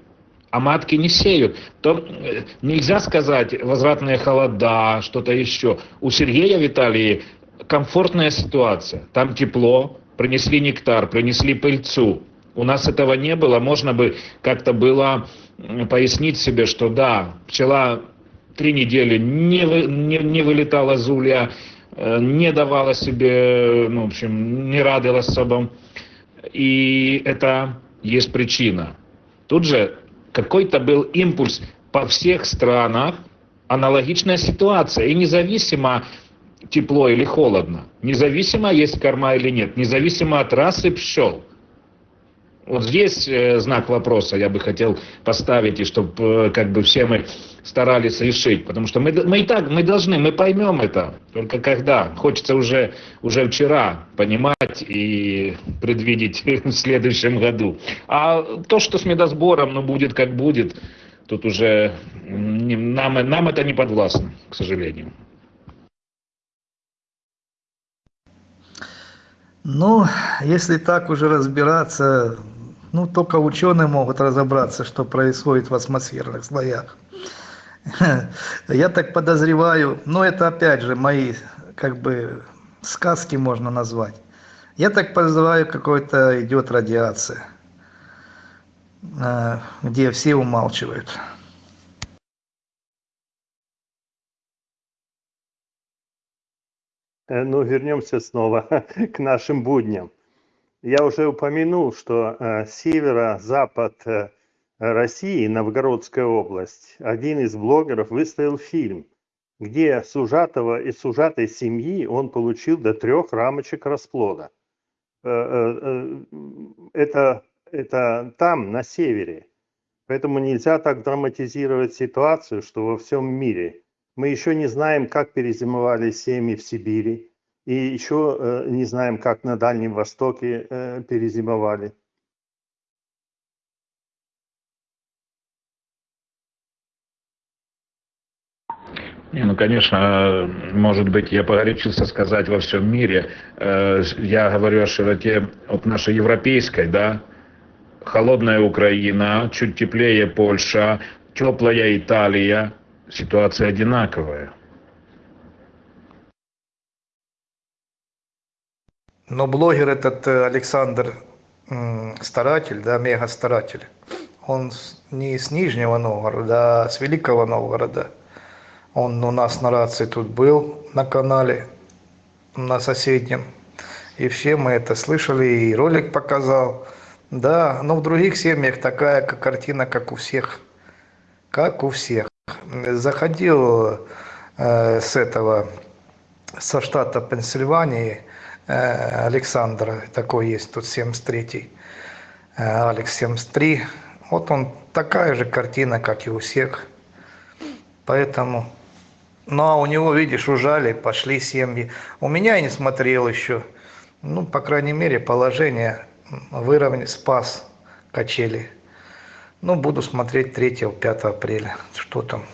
а матки не сеют, то э, нельзя сказать возвратные холода, что-то еще. У Сергея в Италии комфортная ситуация. Там тепло, принесли нектар, принесли пыльцу. У нас этого не было, можно бы как-то было пояснить себе, что да, пчела три недели не, вы, не, не вылетала из улья, э, не давала себе, ну, в общем, не радовала особо. И это есть причина. Тут же какой-то был импульс по всех странах, аналогичная ситуация. И независимо тепло или холодно, независимо есть корма или нет, независимо от расы пчел – вот здесь э, знак вопроса я бы хотел поставить, и чтобы э, как бы все мы старались решить, потому что мы, мы и так, мы должны, мы поймем это, только когда. Хочется уже, уже вчера понимать и предвидеть в следующем году. А то, что с медосбором, ну, будет как будет, тут уже нам, нам это не подвластно, к сожалению. Ну, если так уже разбираться, ну, только ученые могут разобраться, что происходит в атмосферных слоях. Я так подозреваю, но это опять же мои, как бы, сказки можно назвать. Я так подозреваю, какой-то идет радиация, э, где все умалчивают. Э, Ну, вернемся снова к нашим будням. Я уже упомянул, что э, северо-запад э, России, Новгородская область, один из блогеров выставил фильм, где с ужатого и с ужатой семьи он получил до трех рамочек расплода. Э, э, э, Это, это там, на севере. Поэтому нельзя так драматизировать ситуацию, что во всем мире. Мы еще не знаем, как перезимовали семьи в Сибири, и еще э, не знаем, как на Дальнем Востоке э, перезимовали. Не, ну, конечно, э, может быть, я погорячился сказать во всем мире. Я говорю о широте от нашей европейской, да, холодная Украина, чуть теплее Польша, теплая Италия. Ситуация одинаковая. Но блогер этот э, Александр Старатель, да, мега старатель, он не с Нижнего Новгорода, а с Великого Новгорода. Он у нас на рации тут был на канале, на соседнем. И все мы это слышали, и ролик показал. Да, но в других семьях такая как картина, как у всех. Как у всех. Заходил э, с этого, со штата Пенсильвании, э, Александр, такой есть тут 73-й, э, Алекс 73. Вот он такая же картина, как и у всех. Поэтому, ну а у него, видишь, ужали, пошли семьи. У меня я не смотрел еще. Ну, по крайней мере, положение выровнять, спас качели. Ну, буду смотреть 3-5 апреля, что там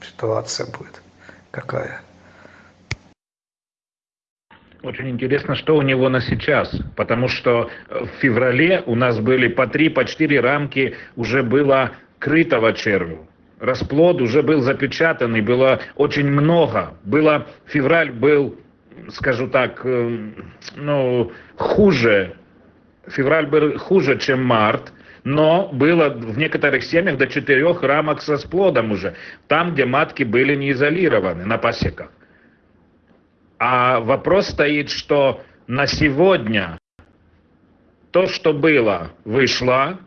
ситуация будет, какая. Очень интересно, что у него на сейчас, потому что э, в феврале у нас были по три, по четыре рамки уже было крытого червю. Расплод уже был запечатанный, было очень много. Было, февраль был, скажу так, э, ну, хуже. Февраль был хуже, чем март, но было в некоторых семьях до четырех рамок со сплодом уже, там, где матки были не изолированы на пасеках. А вопрос стоит, что на сегодня то, что было, вышло,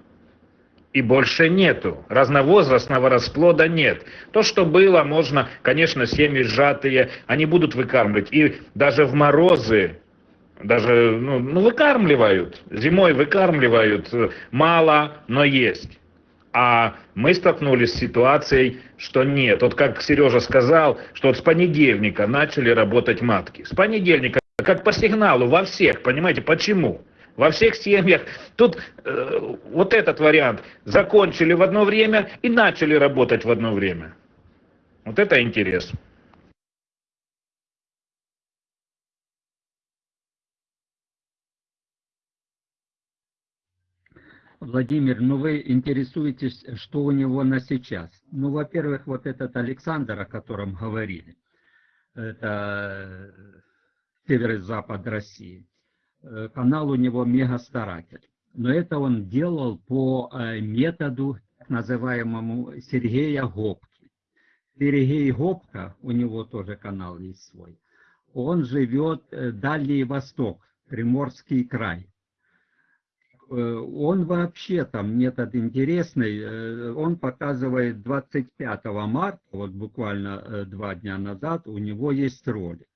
и больше нету. Разновозрастного расплода нет. То, что было, можно, конечно, семьи сжатые, они будут выкармливать. И даже в морозы, даже, ну, ну, выкармливают. Зимой выкармливают. э, Мало, но есть. А мы столкнулись с ситуацией, что нет. Вот как Сережа сказал, что вот с понедельника начали работать матки. С понедельника, как по сигналу, во всех, понимаете, почему? Во всех семьях. Тут э, вот этот вариант. Закончили в одно время и начали работать в одно время. Вот это интерес. Владимир, ну вы интересуетесь, что у него на сейчас. Ну, во-первых, вот этот Александр, о котором говорили, это северо-запад России. Э, Канал у него мега старатель. Но это он делал по э, методу так называемому Сергея Гопки. Сергей Гопка, у него тоже канал есть свой, он живет э, Дальний Восток, Приморский край. Э, Он вообще там метод интересный. Э, Он показывает 25 марта, вот буквально э, два дня назад, у него есть ролик.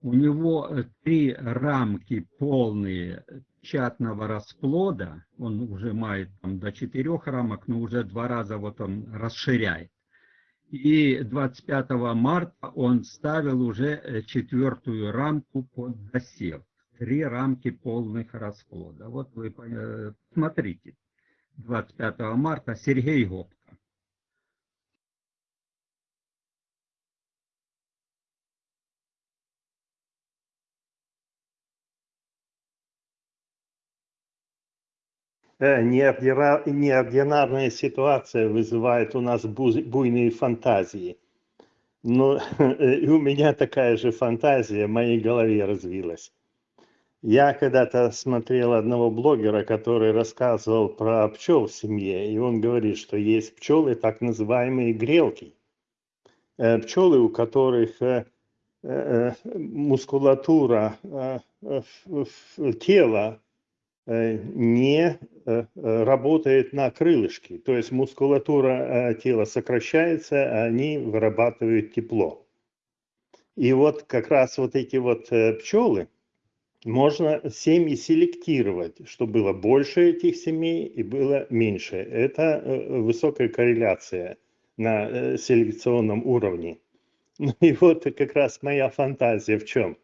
У него три рамки полные печатного расплода. Он уже мает там до четырех рамок, но уже два раза вот он расширяет. И 25 марта он ставил уже четвертую рамку под засев. Три рамки полных расплода. Вот вы э, смотрите. 25 марта Сергей Гопко. Э, Неординарная ситуация вызывает у нас буйные фантазии. Но и у меня такая же фантазия в моей голове развилась. Я когда-то смотрел одного блогера, который рассказывал про пчел в семье, и он говорит, что есть пчелы, так называемые грелки. Э, Пчелы, у которых э, э, мускулатура тела не работает на крылышки. То есть мускулатура тела сокращается, а они вырабатывают тепло. И вот как раз вот эти вот пчелы, можно семьи селектировать, чтобы было больше этих семей и было меньше. Это э, высокая корреляция на э, селекционном уровне. Ну и вот как раз моя фантазия в чем?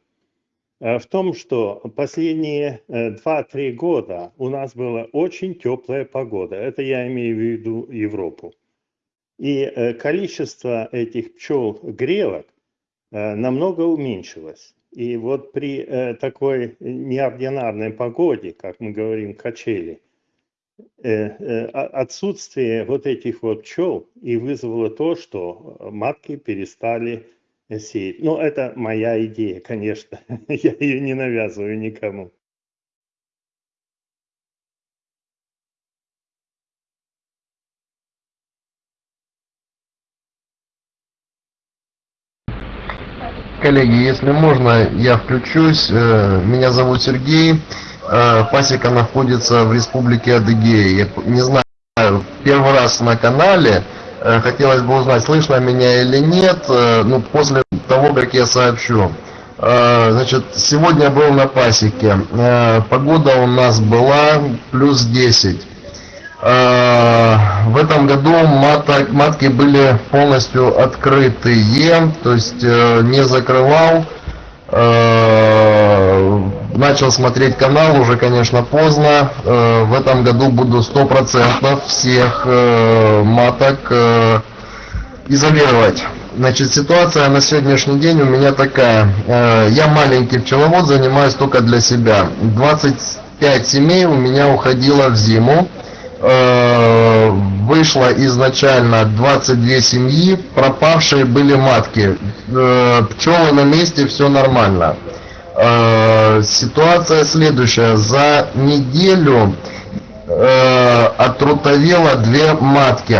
Э, В том, что последние э, 2-3 года у нас была очень теплая погода. Это я имею в виду Европу. И количество этих пчел-грелок намного уменьшилось. И вот при э, такой неординарной погоде, как мы говорим, качели, э, э, отсутствие вот этих вот пчел и вызвало то, что матки перестали э, сеять. Ну, это моя идея, конечно. Я ее не навязываю никому. Коллеги, если можно, я включусь. Э, Меня зовут Сергей. Э, Пасека находится в республике Адыгея. Я не знаю, первый раз на канале. Э, Хотелось бы узнать, слышно меня или нет. Ну, после того, как я сообщу. Значит, сегодня был на пасеке. Погода у нас была плюс 10. Э, В этом году матки были полностью открытые, то есть э, не закрывал. Э, Начал смотреть канал, уже, конечно, поздно. В этом году буду 100% всех маток изолировать. Значит, ситуация на сегодняшний день у меня такая. Я маленький пчеловод, занимаюсь только для себя. 25 семей у меня уходило в зиму. Э, Вышло изначально 22 семьи, пропавшие были матки. Э, Пчелы на месте, все нормально. Э, Ситуация следующая. За неделю отрутовело две матки.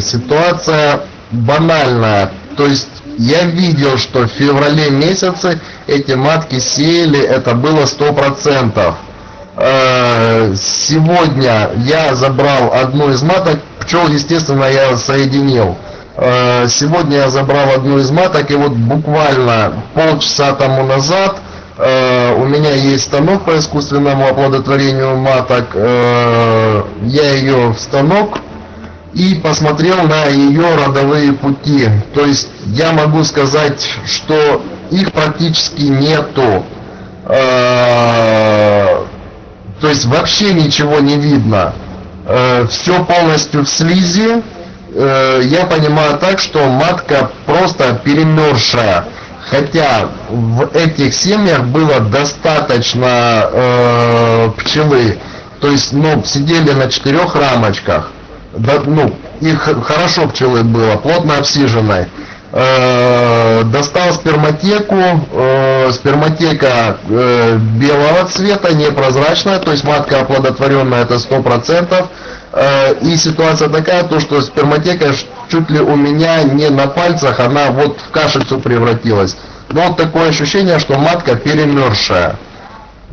Ситуация банальная. То есть я видел, что в феврале месяце эти матки сеяли, это было сто процентов. Э, Сегодня я забрал одну из маток, пчел, естественно, я соединил. Э, Сегодня я забрал одну из маток, и вот буквально полчаса тому назад э, у меня есть станок по искусственному оплодотворению маток. Я ее в станок и посмотрел на ее родовые пути. То есть я могу сказать, что их практически нету. Э, То есть вообще ничего не видно. Все полностью в слизи. Э, Я понимаю так, что матка просто перемерзшая. Хотя в этих семьях было достаточно э, пчелы. То есть, ну, сидели на четырех рамочках. Да, ну, их хорошо пчелы было, плотно обсиженной. Э, достал сперматеку, э, сперматека э, белого цвета, непрозрачная, то есть матка оплодотворенная это 100%. Э, и ситуация такая, то что сперматека чуть ли у меня не на пальцах, она вот в кашицу превратилась. Но вот такое ощущение, что матка перемерзшая.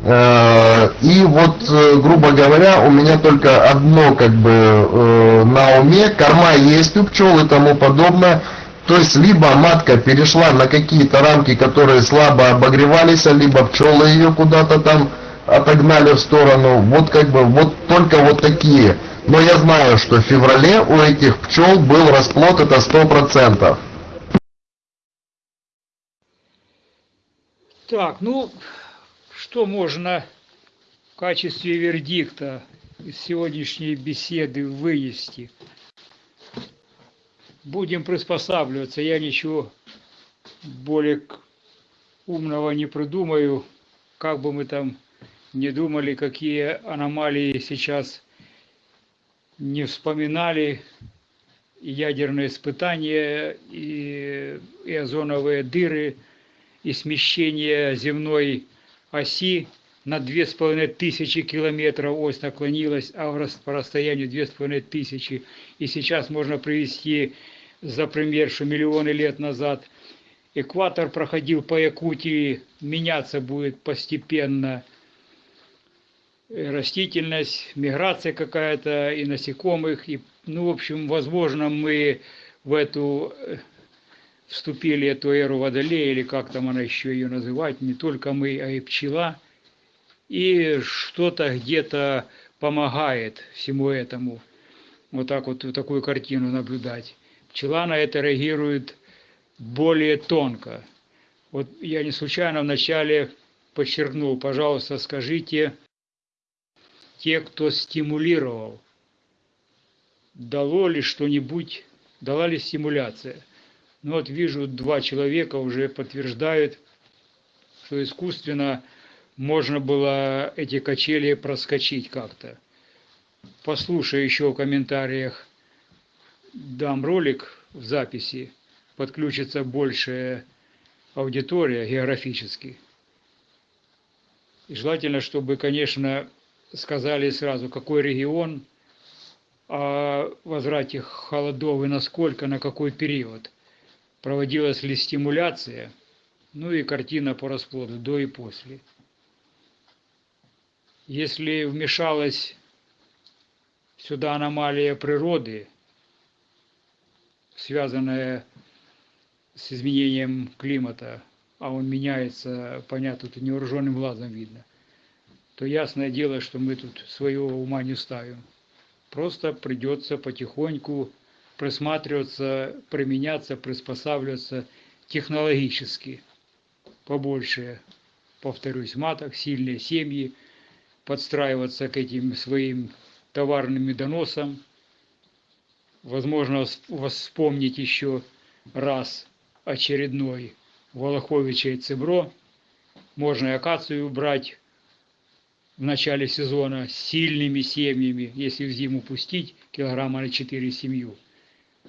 И вот, грубо говоря, у меня только одно как бы на уме, корма есть у пчел и тому подобное. То есть либо матка перешла на какие-то рамки, которые слабо обогревались, либо пчелы ее куда-то там отогнали в сторону. Вот как бы вот только вот такие. Но я знаю, что в феврале у этих пчел был расплод это сто процентов. Так, ну, что можно в качестве вердикта из сегодняшней беседы вынести? Будем приспосабливаться. Я ничего более умного не придумаю. Как бы мы там не думали, какие аномалии сейчас не вспоминали, ядерные испытания, и, и озоновые дыры, и смещение земной оси на 2500 километров ось наклонилась, а по расстоянию 2500. И сейчас можно привести за что миллионы лет назад экватор проходил по Якутии, меняться будет постепенно растительность, миграция какая-то и насекомых, и, ну, в общем, возможно, мы в эту вступили эту эру водолея, или как там она еще ее называть, не только мы, а и пчела – и что-то где-то помогает всему этому. Вот так вот такую картину наблюдать. Пчела на это реагирует более тонко. Вот я не случайно вначале подчеркнул, пожалуйста, скажите, те, кто стимулировал, дало ли что-нибудь, дала ли стимуляция. Ну вот вижу, два человека уже подтверждают, что искусственно можно было эти качели проскочить как-то. Послушай еще в комментариях, дам ролик в записи, подключится большая аудитория географически. И желательно, чтобы, конечно, сказали сразу, какой регион, о возврате холодов и насколько, на какой период. Проводилась ли стимуляция, ну и картина по расплоду до и после если вмешалась сюда аномалия природы, связанная с изменением климата, а он меняется, понятно, тут невооруженным глазом видно, то ясное дело, что мы тут своего ума не ставим. Просто придется потихоньку присматриваться, применяться, приспосабливаться технологически. Побольше, повторюсь, маток, сильные семьи – подстраиваться к этим своим товарным медоносам. Возможно, вспомнить еще раз очередной Волоховича и Цебро. Можно и акацию брать в начале сезона сильными семьями, если в зиму пустить килограмма на 4 семью,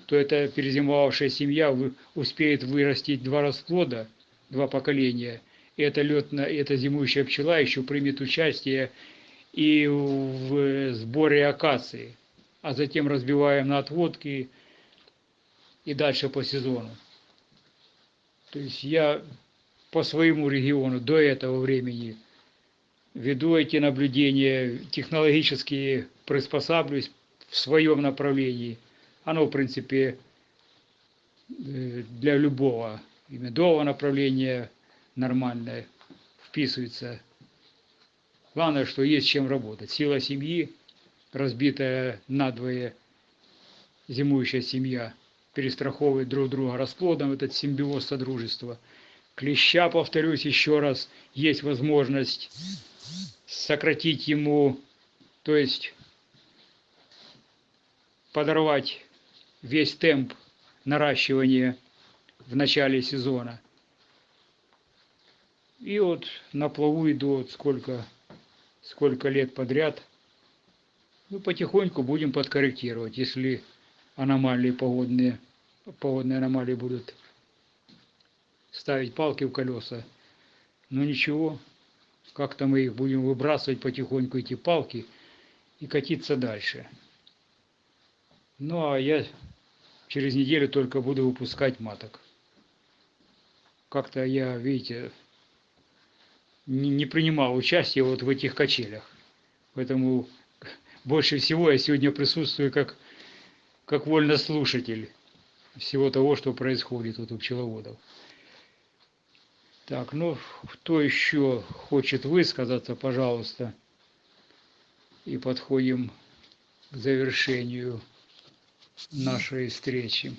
то эта перезимовавшая семья успеет вырастить два расплода, два поколения – эта летная, эта зимующая пчела еще примет участие и в сборе акации, а затем разбиваем на отводки и дальше по сезону. То есть я по своему региону до этого времени веду эти наблюдения, технологически приспосаблюсь в своем направлении. Оно, в принципе, э, для любого и медового направления нормальная, вписывается. Главное, что есть чем работать. Сила семьи, разбитая надвое зимующая семья, перестраховывает друг друга расплодом, этот симбиоз содружества. Клеща, повторюсь еще раз, есть возможность сократить ему, то есть подорвать весь темп наращивания в начале сезона. И вот на плаву иду вот сколько, сколько лет подряд. Ну, потихоньку будем подкорректировать, если аномалии погодные, погодные аномалии будут ставить палки в колеса. Но ничего, как-то мы их будем выбрасывать потихоньку, эти палки, и катиться дальше. Ну, а я через неделю только буду выпускать маток. Как-то я, видите, не, не принимал участия вот в этих качелях. Поэтому больше всего я сегодня присутствую как, как вольнослушатель всего того, что происходит вот у пчеловодов. Так, ну, кто еще хочет высказаться, пожалуйста. И подходим к завершению нашей встречи.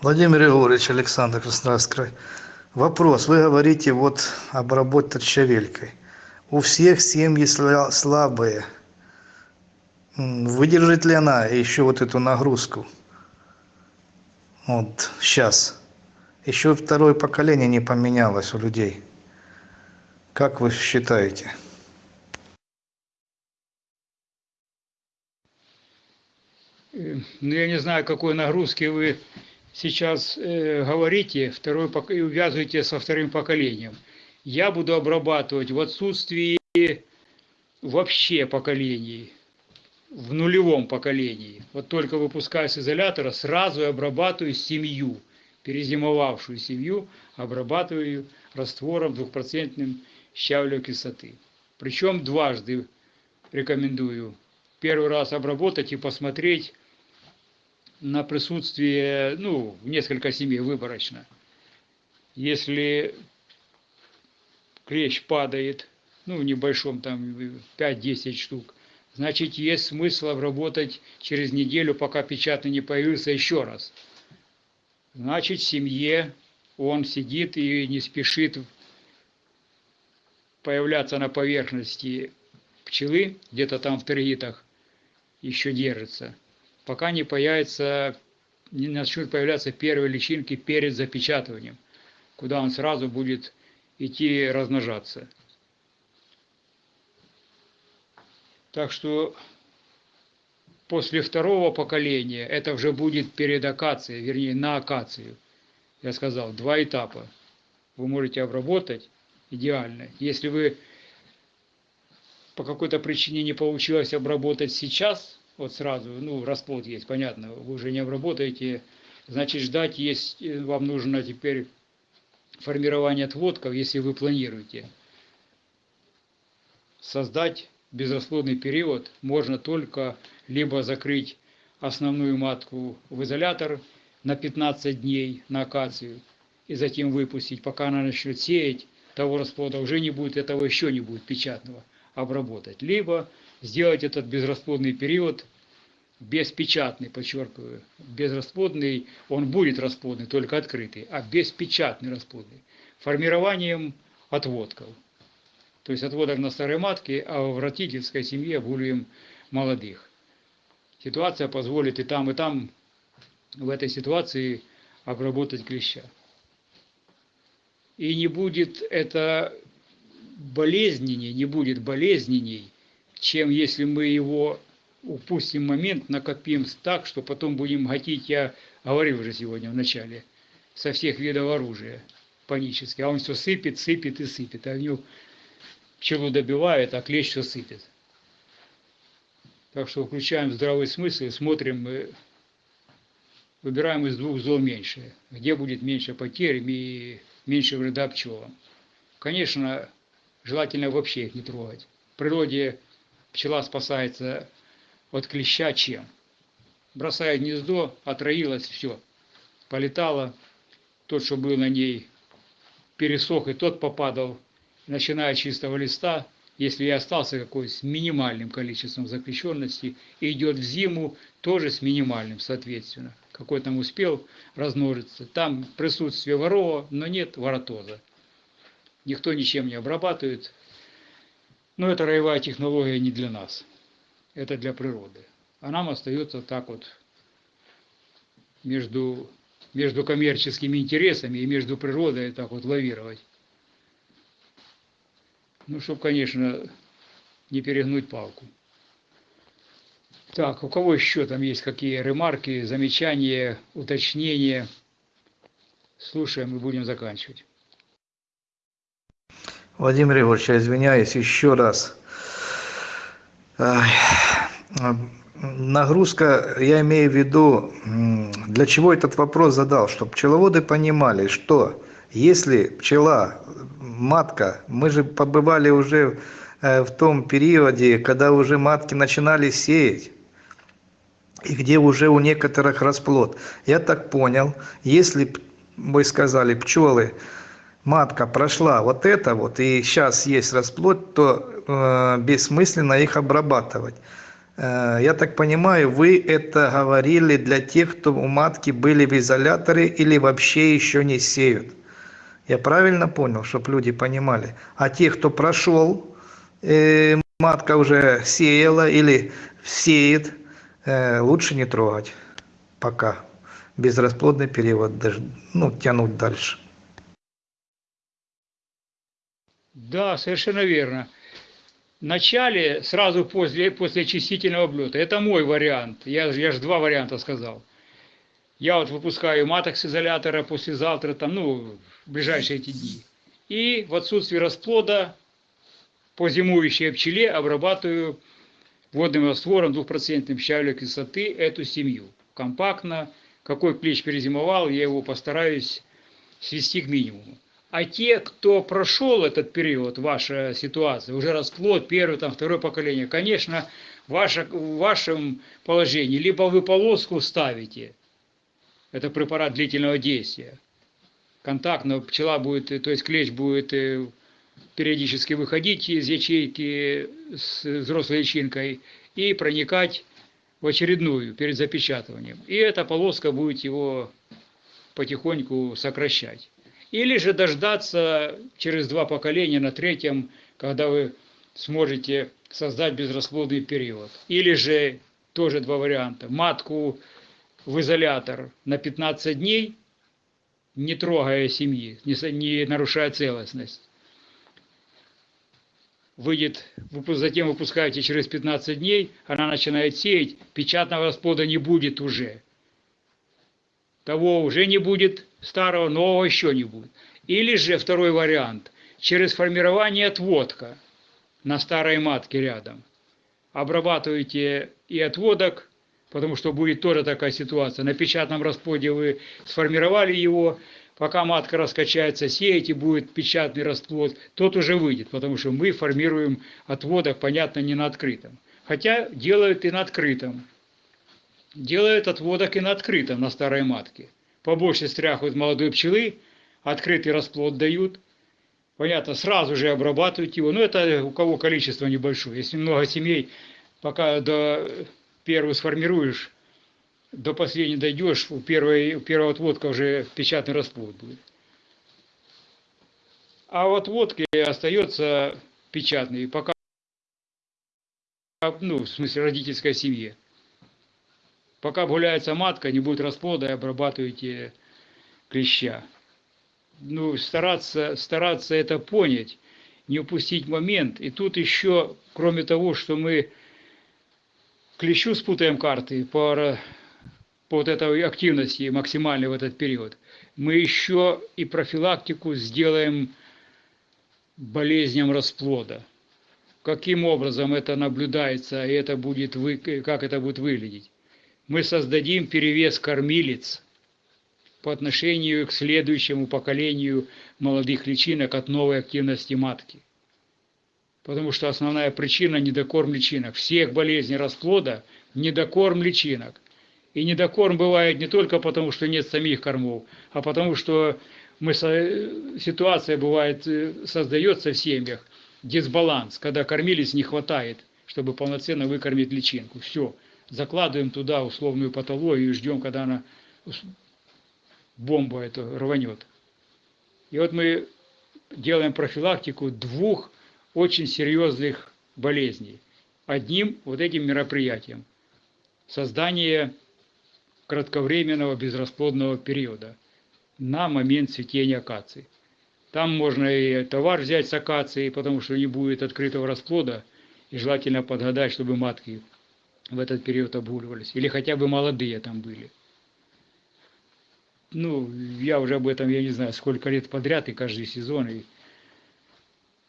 Владимир Егорович, Александр Краснодарский край. Вопрос. Вы говорите вот обработать щавелькой. У всех семьи слабые. Выдержит ли она еще вот эту нагрузку? Вот сейчас. Еще второе поколение не поменялось у людей. Как вы считаете? Ну, я не знаю, какой нагрузки вы сейчас э, говорите второй, увязываете со вторым поколением. Я буду обрабатывать в отсутствии вообще поколений, в нулевом поколении. Вот только выпускаю с изолятора, сразу обрабатываю семью, перезимовавшую семью, обрабатываю раствором двухпроцентным щавлевой кислоты. Причем дважды рекомендую. Первый раз обработать и посмотреть на присутствие, ну, несколько семей выборочно. Если клещ падает, ну, в небольшом, там, 5-10 штук, значит, есть смысл обработать через неделю, пока печатный не появился, еще раз. Значит, в семье он сидит и не спешит появляться на поверхности пчелы, где-то там в таргетах еще держится, пока не появится, не начнут появляться первые личинки перед запечатыванием, куда он сразу будет идти размножаться. Так что после второго поколения это уже будет перед акацией, вернее на акацию. Я сказал, два этапа. Вы можете обработать идеально. Если вы по какой-то причине не получилось обработать сейчас, вот сразу, ну, расплод есть, понятно, вы уже не обработаете, значит, ждать есть, э, вам нужно теперь формирование отводков, если вы планируете. Создать безрасплодный период можно только либо закрыть основную матку в изолятор на 15 дней на акацию и затем выпустить, пока она начнет сеять, того расплода уже не будет, этого еще не будет печатного обработать. Либо сделать этот безрасплодный период беспечатный, подчеркиваю, безрасплодный, он будет расплодный, только открытый, а беспечатный расплодный, формированием отводков. То есть отводок на старой матке, а в родительской семье булюем молодых. Ситуация позволит и там, и там в этой ситуации обработать клеща. И не будет это болезненней, не будет болезненней, чем если мы его упустим момент, накопим так, что потом будем гатить, я говорил уже сегодня в начале, со всех видов оружия панически. А он все сыпет, сыпет и сыпет. А в него пчелу добивает, а клещ все сыпет. Так что включаем здравый смысл и смотрим, э, выбираем из двух зол меньше. Где будет меньше потерь и меньше вреда пчелам. Конечно, желательно вообще их не трогать. В природе пчела спасается от клеща чем? Бросает гнездо, отроилась, все. Полетала, тот, что был на ней, пересох, и тот попадал начиная с чистого листа, если и остался какой с минимальным количеством запрещенности, и идет в зиму тоже с минимальным, соответственно. Какой там успел размножиться. Там присутствие ворова, но нет воротоза. Никто ничем не обрабатывает. Но это роевая технология не для нас. Это для природы. А нам остается так вот между, между коммерческими интересами и между природой так вот лавировать. Ну, чтобы, конечно, не перегнуть палку. Так, у кого еще там есть какие ремарки, замечания, уточнения? Слушаем и будем заканчивать. Владимир Егорович, я извиняюсь еще раз. Нагрузка, я имею в виду, для чего этот вопрос задал, чтобы пчеловоды понимали, что если пчела матка, мы же побывали уже э, в том периоде, когда уже матки начинали сеять, и где уже у некоторых расплод. Я так понял, если вы сказали, пчелы, матка прошла вот это вот, и сейчас есть расплод, то э, бессмысленно их обрабатывать. Э, я так понимаю, вы это говорили для тех, кто у матки были в изоляторе или вообще еще не сеют. Я правильно понял, чтобы люди понимали? А те, кто прошел, э, матка уже сеяла или сеет, э, лучше не трогать пока. Безрасплодный период, даже, ну, тянуть дальше. Да, совершенно верно. Начале, сразу после, после очистительного облета, это мой вариант. Я, я же два варианта сказал. Я вот выпускаю маток с изолятора послезавтра, там, ну, в ближайшие эти дни. И в отсутствии расплода по зимующей пчеле обрабатываю водным раствором двухпроцентным щавелевой кислоты эту семью. Компактно. Какой клещ перезимовал, я его постараюсь свести к минимуму. А те, кто прошел этот период, ваша ситуация, уже расплод, первое, там, второе поколение, конечно, ваше, в вашем положении, либо вы полоску ставите, это препарат длительного действия, контактно пчела будет, то есть клещ будет э, периодически выходить из ячейки с взрослой личинкой и проникать в очередную перед запечатыванием. И эта полоска будет его потихоньку сокращать. Или же дождаться через два поколения на третьем, когда вы сможете создать безрасплодный период. Или же тоже два варианта. Матку в изолятор на 15 дней, не трогая семьи, не нарушая целостность выйдет, затем выпускаете через 15 дней, она начинает сеять, печатного расплода не будет уже. Того уже не будет, старого, нового еще не будет. Или же второй вариант, через формирование отводка на старой матке рядом. Обрабатываете и отводок, потому что будет тоже такая ситуация. На печатном расплоде вы сформировали его, пока матка раскачается, сеять будет печатный расплод, тот уже выйдет, потому что мы формируем отводок, понятно, не на открытом. Хотя делают и на открытом. Делают отводок и на открытом, на старой матке. Побольше стряхивают молодой пчелы, открытый расплод дают. Понятно, сразу же обрабатывают его. Но это у кого количество небольшое. Если много семей, пока до первого сформируешь, до последней дойдешь, у, первой, у первого отводка уже печатный расплод будет. А вот водки остается печатный, пока, ну, в смысле, родительской семье. Пока гуляется матка, не будет расплода, и обрабатываете клеща. Ну, стараться, стараться это понять, не упустить момент. И тут еще, кроме того, что мы клещу спутаем карты по по вот этой активности максимальной в этот период, мы еще и профилактику сделаем болезням расплода. Каким образом это наблюдается и это будет вы, как это будет выглядеть? Мы создадим перевес кормилец по отношению к следующему поколению молодых личинок от новой активности матки. Потому что основная причина – недокорм личинок. Всех болезней расплода – недокорм личинок. И недокорм бывает не только потому, что нет самих кормов, а потому что мы, ситуация бывает, э, создается в семьях, дисбаланс, когда кормились не хватает, чтобы полноценно выкормить личинку. Все, закладываем туда условную патологию и ждем, когда она бомба эту рванет. И вот мы делаем профилактику двух очень серьезных болезней. Одним вот этим мероприятием. Создание кратковременного безрасплодного периода на момент цветения акации. Там можно и товар взять с акации, потому что не будет открытого расплода, и желательно подгадать, чтобы матки в этот период обуливались, или хотя бы молодые там были. Ну, я уже об этом, я не знаю, сколько лет подряд, и каждый сезон, и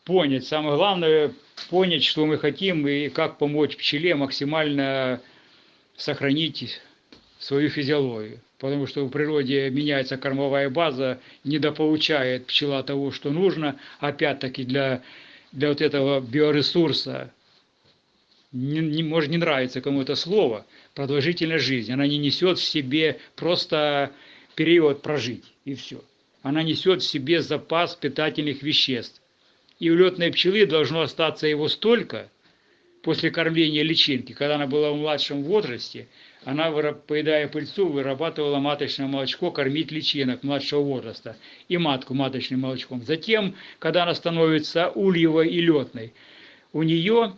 понять, самое главное, понять, что мы хотим, и как помочь пчеле максимально сохранить свою физиологию. Потому что в природе меняется кормовая база, недополучает пчела того, что нужно, опять-таки для, для вот этого биоресурса. Не, не, может, не нравится кому это слово, продолжительность жизни. Она не несет в себе просто период прожить, и все. Она несет в себе запас питательных веществ. И у летной пчелы должно остаться его столько после кормления личинки, когда она была в младшем возрасте, она, поедая пыльцу, вырабатывала маточное молочко, кормить личинок младшего возраста и матку маточным молочком. Затем, когда она становится ульевой и летной, у нее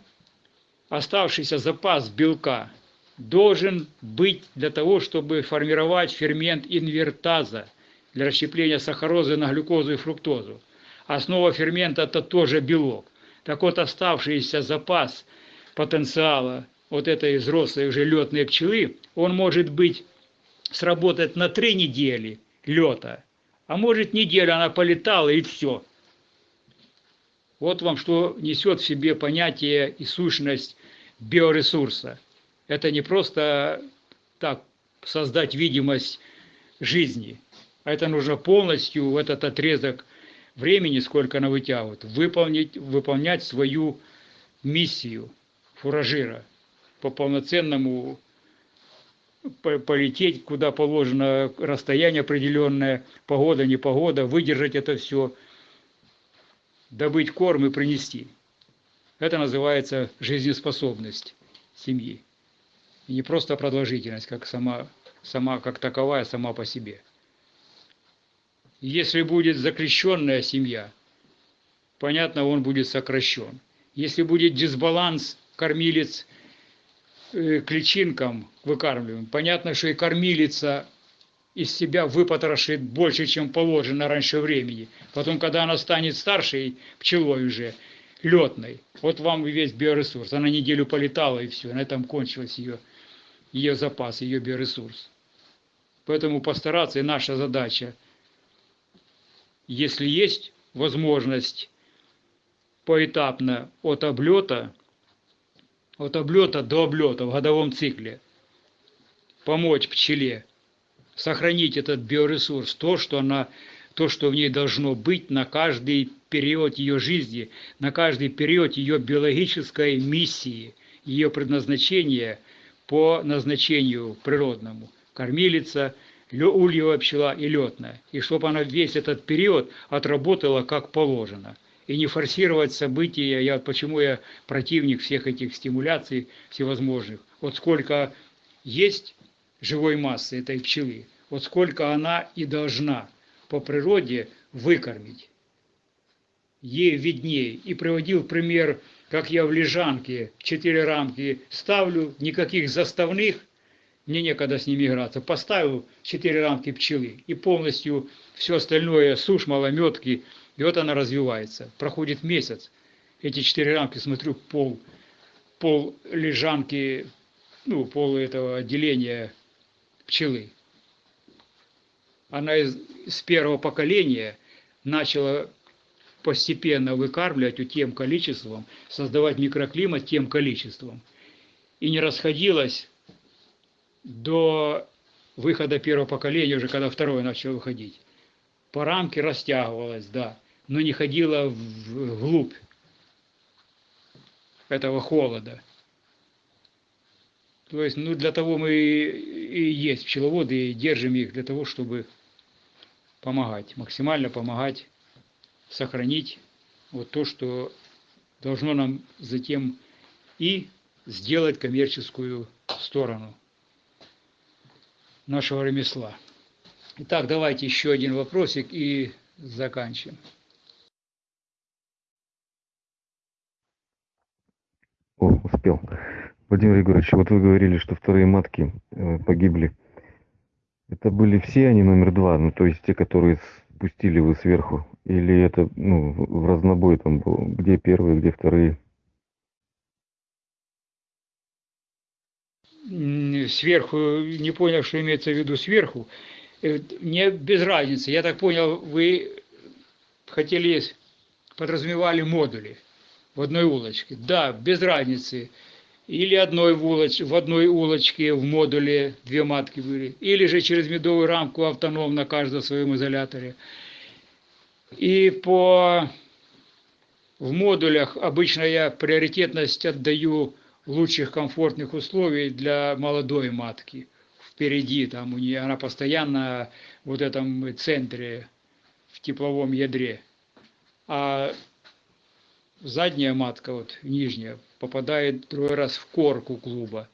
оставшийся запас белка должен быть для того, чтобы формировать фермент инвертаза для расщепления сахарозы на глюкозу и фруктозу. Основа фермента – это тоже белок. Так вот, оставшийся запас потенциала вот этой взрослой уже летной пчелы, он может быть сработать на три недели лета, а может неделю она полетала и все. Вот вам что несет в себе понятие и сущность биоресурса. Это не просто так создать видимость жизни, а это нужно полностью в этот отрезок времени, сколько она вытягивает, выполнить, выполнять свою миссию фуражира по полноценному полететь, куда положено расстояние определенное, погода, непогода, выдержать это все, добыть корм и принести. Это называется жизнеспособность семьи. И не просто продолжительность, как сама, сама как таковая, сама по себе. Если будет закрещенная семья, понятно, он будет сокращен. Если будет дисбаланс, кормилец э, к личинкам выкармливаем, понятно, что и кормилица из себя выпотрошит больше, чем положено раньше времени. Потом, когда она станет старшей пчелой уже, летной, вот вам и весь биоресурс. Она неделю полетала и все, на этом кончилась ее, ее запас, ее биоресурс. Поэтому постараться, и наша задача, если есть возможность поэтапно от облета, от облета до облета в годовом цикле, помочь пчеле сохранить этот биоресурс, то, что она то, что в ней должно быть на каждый период ее жизни, на каждый период ее биологической миссии, ее предназначения по назначению природному. Кормилица, ульевая пчела и летная. И чтобы она весь этот период отработала как положено. И не форсировать события, я, почему я противник всех этих стимуляций всевозможных. Вот сколько есть живой массы этой пчелы, вот сколько она и должна по природе выкормить. Ей виднее. И приводил пример, как я в лежанке четыре рамки ставлю, никаких заставных, мне некогда с ними играться. Поставил четыре рамки пчелы и полностью все остальное, сушь, малометки, и вот она развивается. Проходит месяц, эти четыре рамки, смотрю, пол, пол лежанки, ну, пол этого отделения пчелы она из, с первого поколения начала постепенно выкармливать тем количеством, создавать микроклимат тем количеством. И не расходилась до выхода первого поколения, уже когда второе начало выходить. По рамке растягивалась, да, но не ходила вглубь этого холода. То есть, ну, для того мы и есть пчеловоды, и держим их для того, чтобы помогать, максимально помогать сохранить вот то, что должно нам затем и сделать коммерческую сторону нашего ремесла. Итак, давайте еще один вопросик и заканчиваем. О, успел. Владимир Егорович, вот вы говорили, что вторые матки э, погибли. Это были все они номер два, ну то есть те, которые спустили вы сверху? Или это ну, в разнобой там был? Где первые, где вторые? Сверху, не понял, что имеется в виду сверху. Э, не без разницы. Я так понял, вы хотели, подразумевали модули в одной улочке. Да, без разницы или одной улоч, в одной улочке в модуле две матки были, или же через медовую рамку автономно каждая в своем изоляторе. И по в модулях обычно я приоритетность отдаю лучших комфортных условий для молодой матки. Впереди там у нее она постоянно вот этом центре в тепловом ядре. А задняя матка, вот нижняя, попадает другой раз в корку клуба.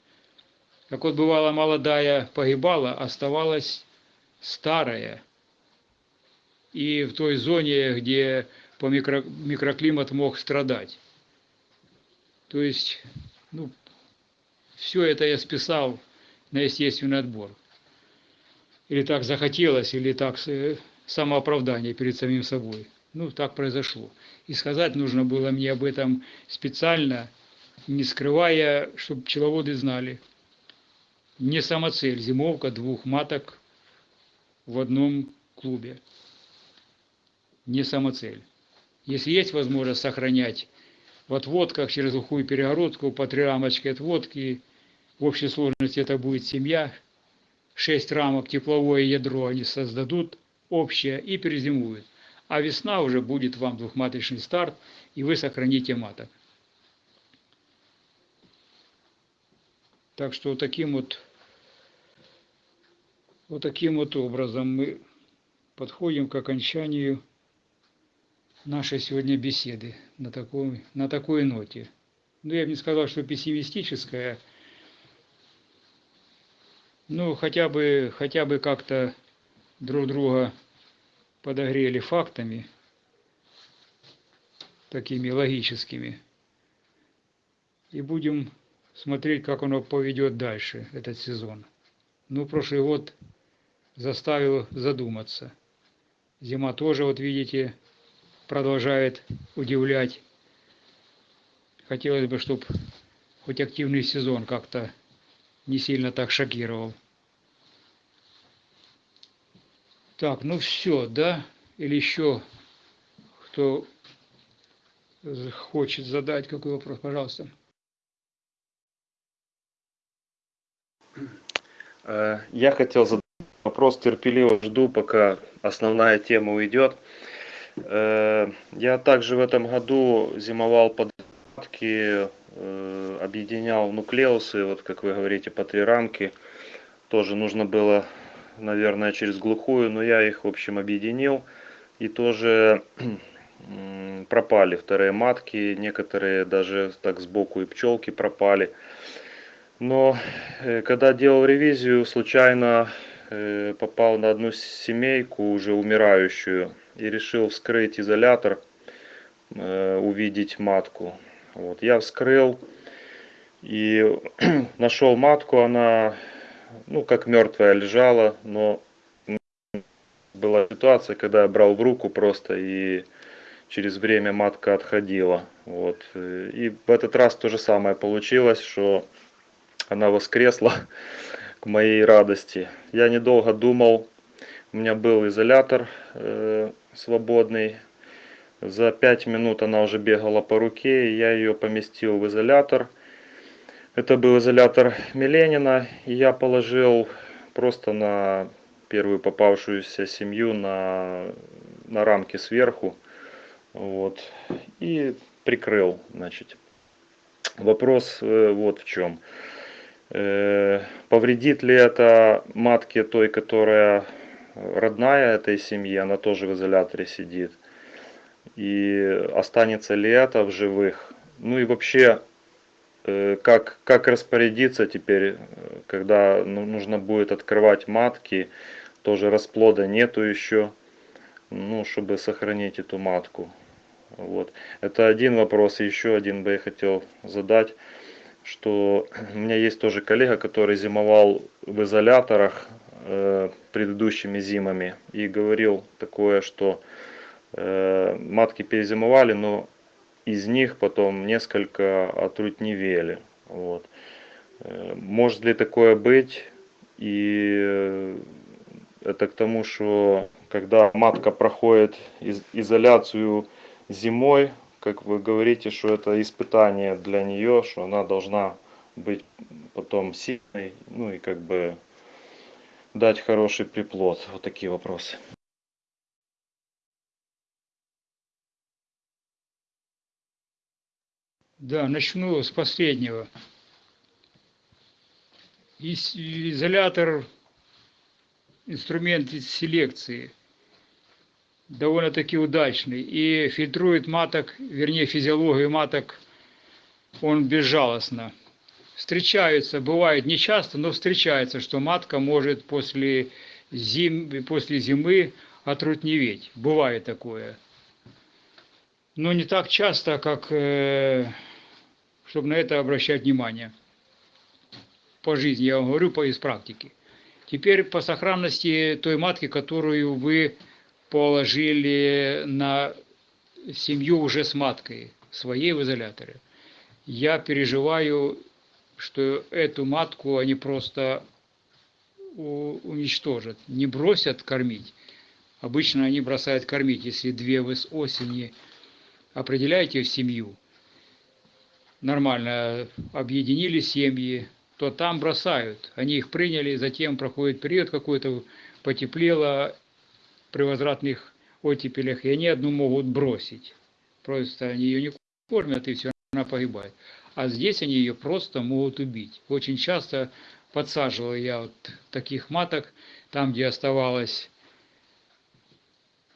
Так вот, бывало, молодая погибала, оставалась старая. И в той зоне, где по микро, микроклимат мог страдать. То есть, ну, все это я списал на естественный отбор. Или так захотелось, или так э, самооправдание перед самим собой. Ну, так произошло. И сказать нужно было мне об этом специально, не скрывая, чтобы пчеловоды знали. не самоцель зимовка двух маток в одном клубе. Не самоцель. Если есть возможность сохранять в отводках через глухую перегородку по три рамочки отводки, в общей сложности это будет семья, шесть рамок, тепловое ядро они создадут общее и перезимуют. А весна уже будет вам двухматочный старт, и вы сохраните маток. Так что вот таким вот, вот таким вот образом мы подходим к окончанию нашей сегодня беседы на такой, на такой ноте. Ну, я бы не сказал, что пессимистическая, ну, хотя бы, хотя бы как-то друг друга подогрели фактами, такими логическими, и будем смотреть, как оно поведет дальше, этот сезон. Ну, прошлый год заставил задуматься. Зима тоже, вот видите, продолжает удивлять. Хотелось бы, чтобы хоть активный сезон как-то не сильно так шокировал. Так, ну все, да? Или еще кто хочет задать какой вопрос, пожалуйста. Я хотел задать вопрос, терпеливо жду, пока основная тема уйдет. Э, я также в этом году зимовал податки, э, объединял нуклеусы, вот как вы говорите, по три рамки. Тоже нужно было, наверное, через глухую, но я их, в общем, объединил. И тоже пропали вторые матки, некоторые даже так сбоку и пчелки пропали. Но э, когда делал ревизию, случайно э, попал на одну семейку, уже умирающую, и решил вскрыть изолятор, э, увидеть матку. Вот. Я вскрыл и нашел матку, она ну, как мертвая лежала, но была ситуация, когда я брал в руку просто и через время матка отходила. Вот. И в этот раз то же самое получилось, что она воскресла к моей радости. Я недолго думал, у меня был изолятор э, свободный. За пять минут она уже бегала по руке, и я ее поместил в изолятор. Это был изолятор Миленина, и я положил просто на первую попавшуюся семью на, на рамки сверху. Вот, и прикрыл, значит. Вопрос э, вот в чем. Э, повредит ли это матке той, которая родная этой семьи, она тоже в изоляторе сидит. И останется ли это в живых? Ну и вообще, э, как, как распорядиться теперь, когда ну, нужно будет открывать матки, тоже расплода нету еще, ну, чтобы сохранить эту матку. Вот. Это один вопрос, еще один бы я хотел задать что у меня есть тоже коллега, который зимовал в изоляторах э, предыдущими зимами и говорил такое, что э, матки перезимовали, но из них потом несколько отрутневели. Вот. Э, может ли такое быть? И э, это к тому, что когда матка проходит из, изоляцию зимой, как вы говорите, что это испытание для нее, что она должна быть потом сильной, ну и как бы дать хороший приплод. Вот такие вопросы. Да, начну с последнего. Изолятор, инструмент селекции – довольно-таки удачный и фильтрует маток, вернее физиологию маток он безжалостно. Встречаются, бывает не часто, но встречается, что матка может после, зим, после зимы отрутневеть. Бывает такое. Но не так часто, как э, чтобы на это обращать внимание. По жизни, я вам говорю, по из практики. Теперь по сохранности той матки, которую вы положили на семью уже с маткой, своей в изоляторе. Я переживаю, что эту матку они просто уничтожат, не бросят кормить. Обычно они бросают кормить, если две вы с осени определяете в семью, нормально объединили семьи, то там бросают. Они их приняли, затем проходит период какой-то, потеплело при возвратных оттепелях, и они одну могут бросить. Просто они ее не кормят, и все, она погибает. А здесь они ее просто могут убить. Очень часто подсаживал я вот таких маток, там, где оставалось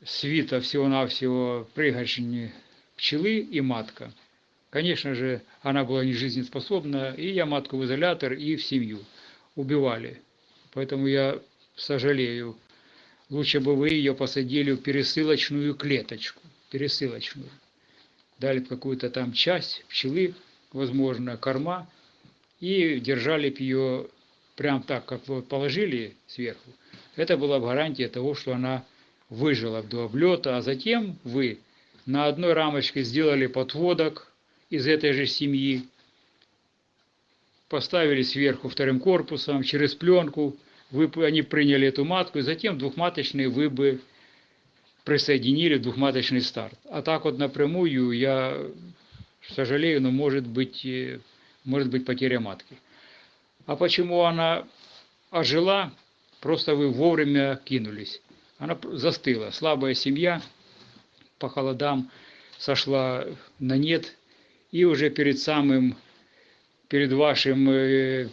свита всего-навсего пригоршни пчелы и матка. Конечно же, она была не жизнеспособна, и я матку в изолятор, и в семью убивали. Поэтому я сожалею. Лучше бы вы ее посадили в пересылочную клеточку, пересылочную. Дали какую-то там часть пчелы, возможно, корма, и держали бы ее прям так, как вы положили сверху. Это была гарантия того, что она выжила до облета, а затем вы на одной рамочке сделали подводок из этой же семьи, поставили сверху вторым корпусом, через пленку, они приняли эту матку, и затем двухматочные вы бы присоединили двухматочный старт. А так вот напрямую я сожалею, но может быть, э, может быть потеря матки. А почему она ожила? Просто вы вовремя кинулись. Она застыла. Слабая семья по холодам сошла на нет. И уже перед самым, перед вашим э,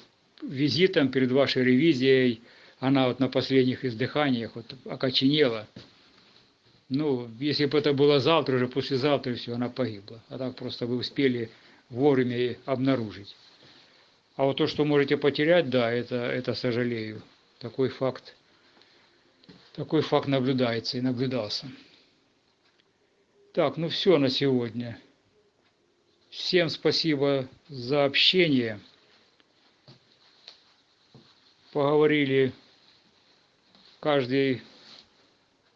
визитом, перед вашей ревизией, она вот на последних издыханиях вот окоченела. Ну, если бы это было завтра, уже послезавтра, все, она погибла. А так просто вы успели вовремя обнаружить. А вот то, что можете потерять, да, это, это сожалею. Такой факт, такой факт наблюдается и наблюдался. Так, ну все на сегодня. Всем спасибо за общение. Поговорили, каждый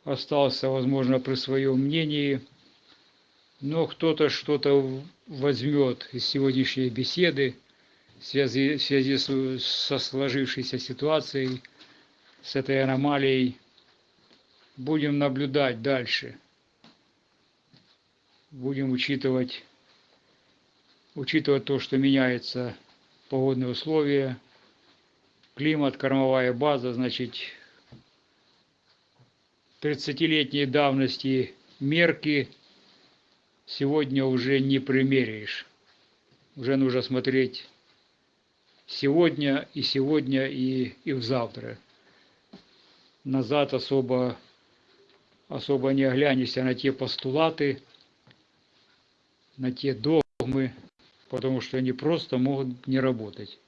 остался, возможно, при своем мнении, но кто-то что-то возьмет из сегодняшней беседы в связи, в связи с, со сложившейся ситуацией, с этой аномалией. Будем наблюдать дальше – будем учитывать, учитывать то, что меняются погодные условия, климат, кормовая база, значит, 30-летней давности мерки сегодня уже не примеряешь. Уже нужно смотреть сегодня и сегодня и, и в завтра. Назад особо, особо не оглянешься на те постулаты, на те догмы, потому что они просто могут не работать.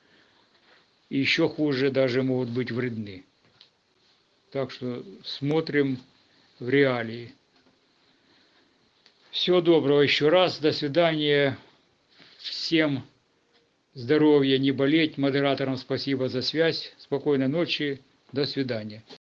И еще хуже даже могут быть вредны. Так что смотрим в реалии. Всего доброго еще раз. До свидания. Всем здоровья, не болеть. Модераторам спасибо за связь. Спокойной ночи. До свидания.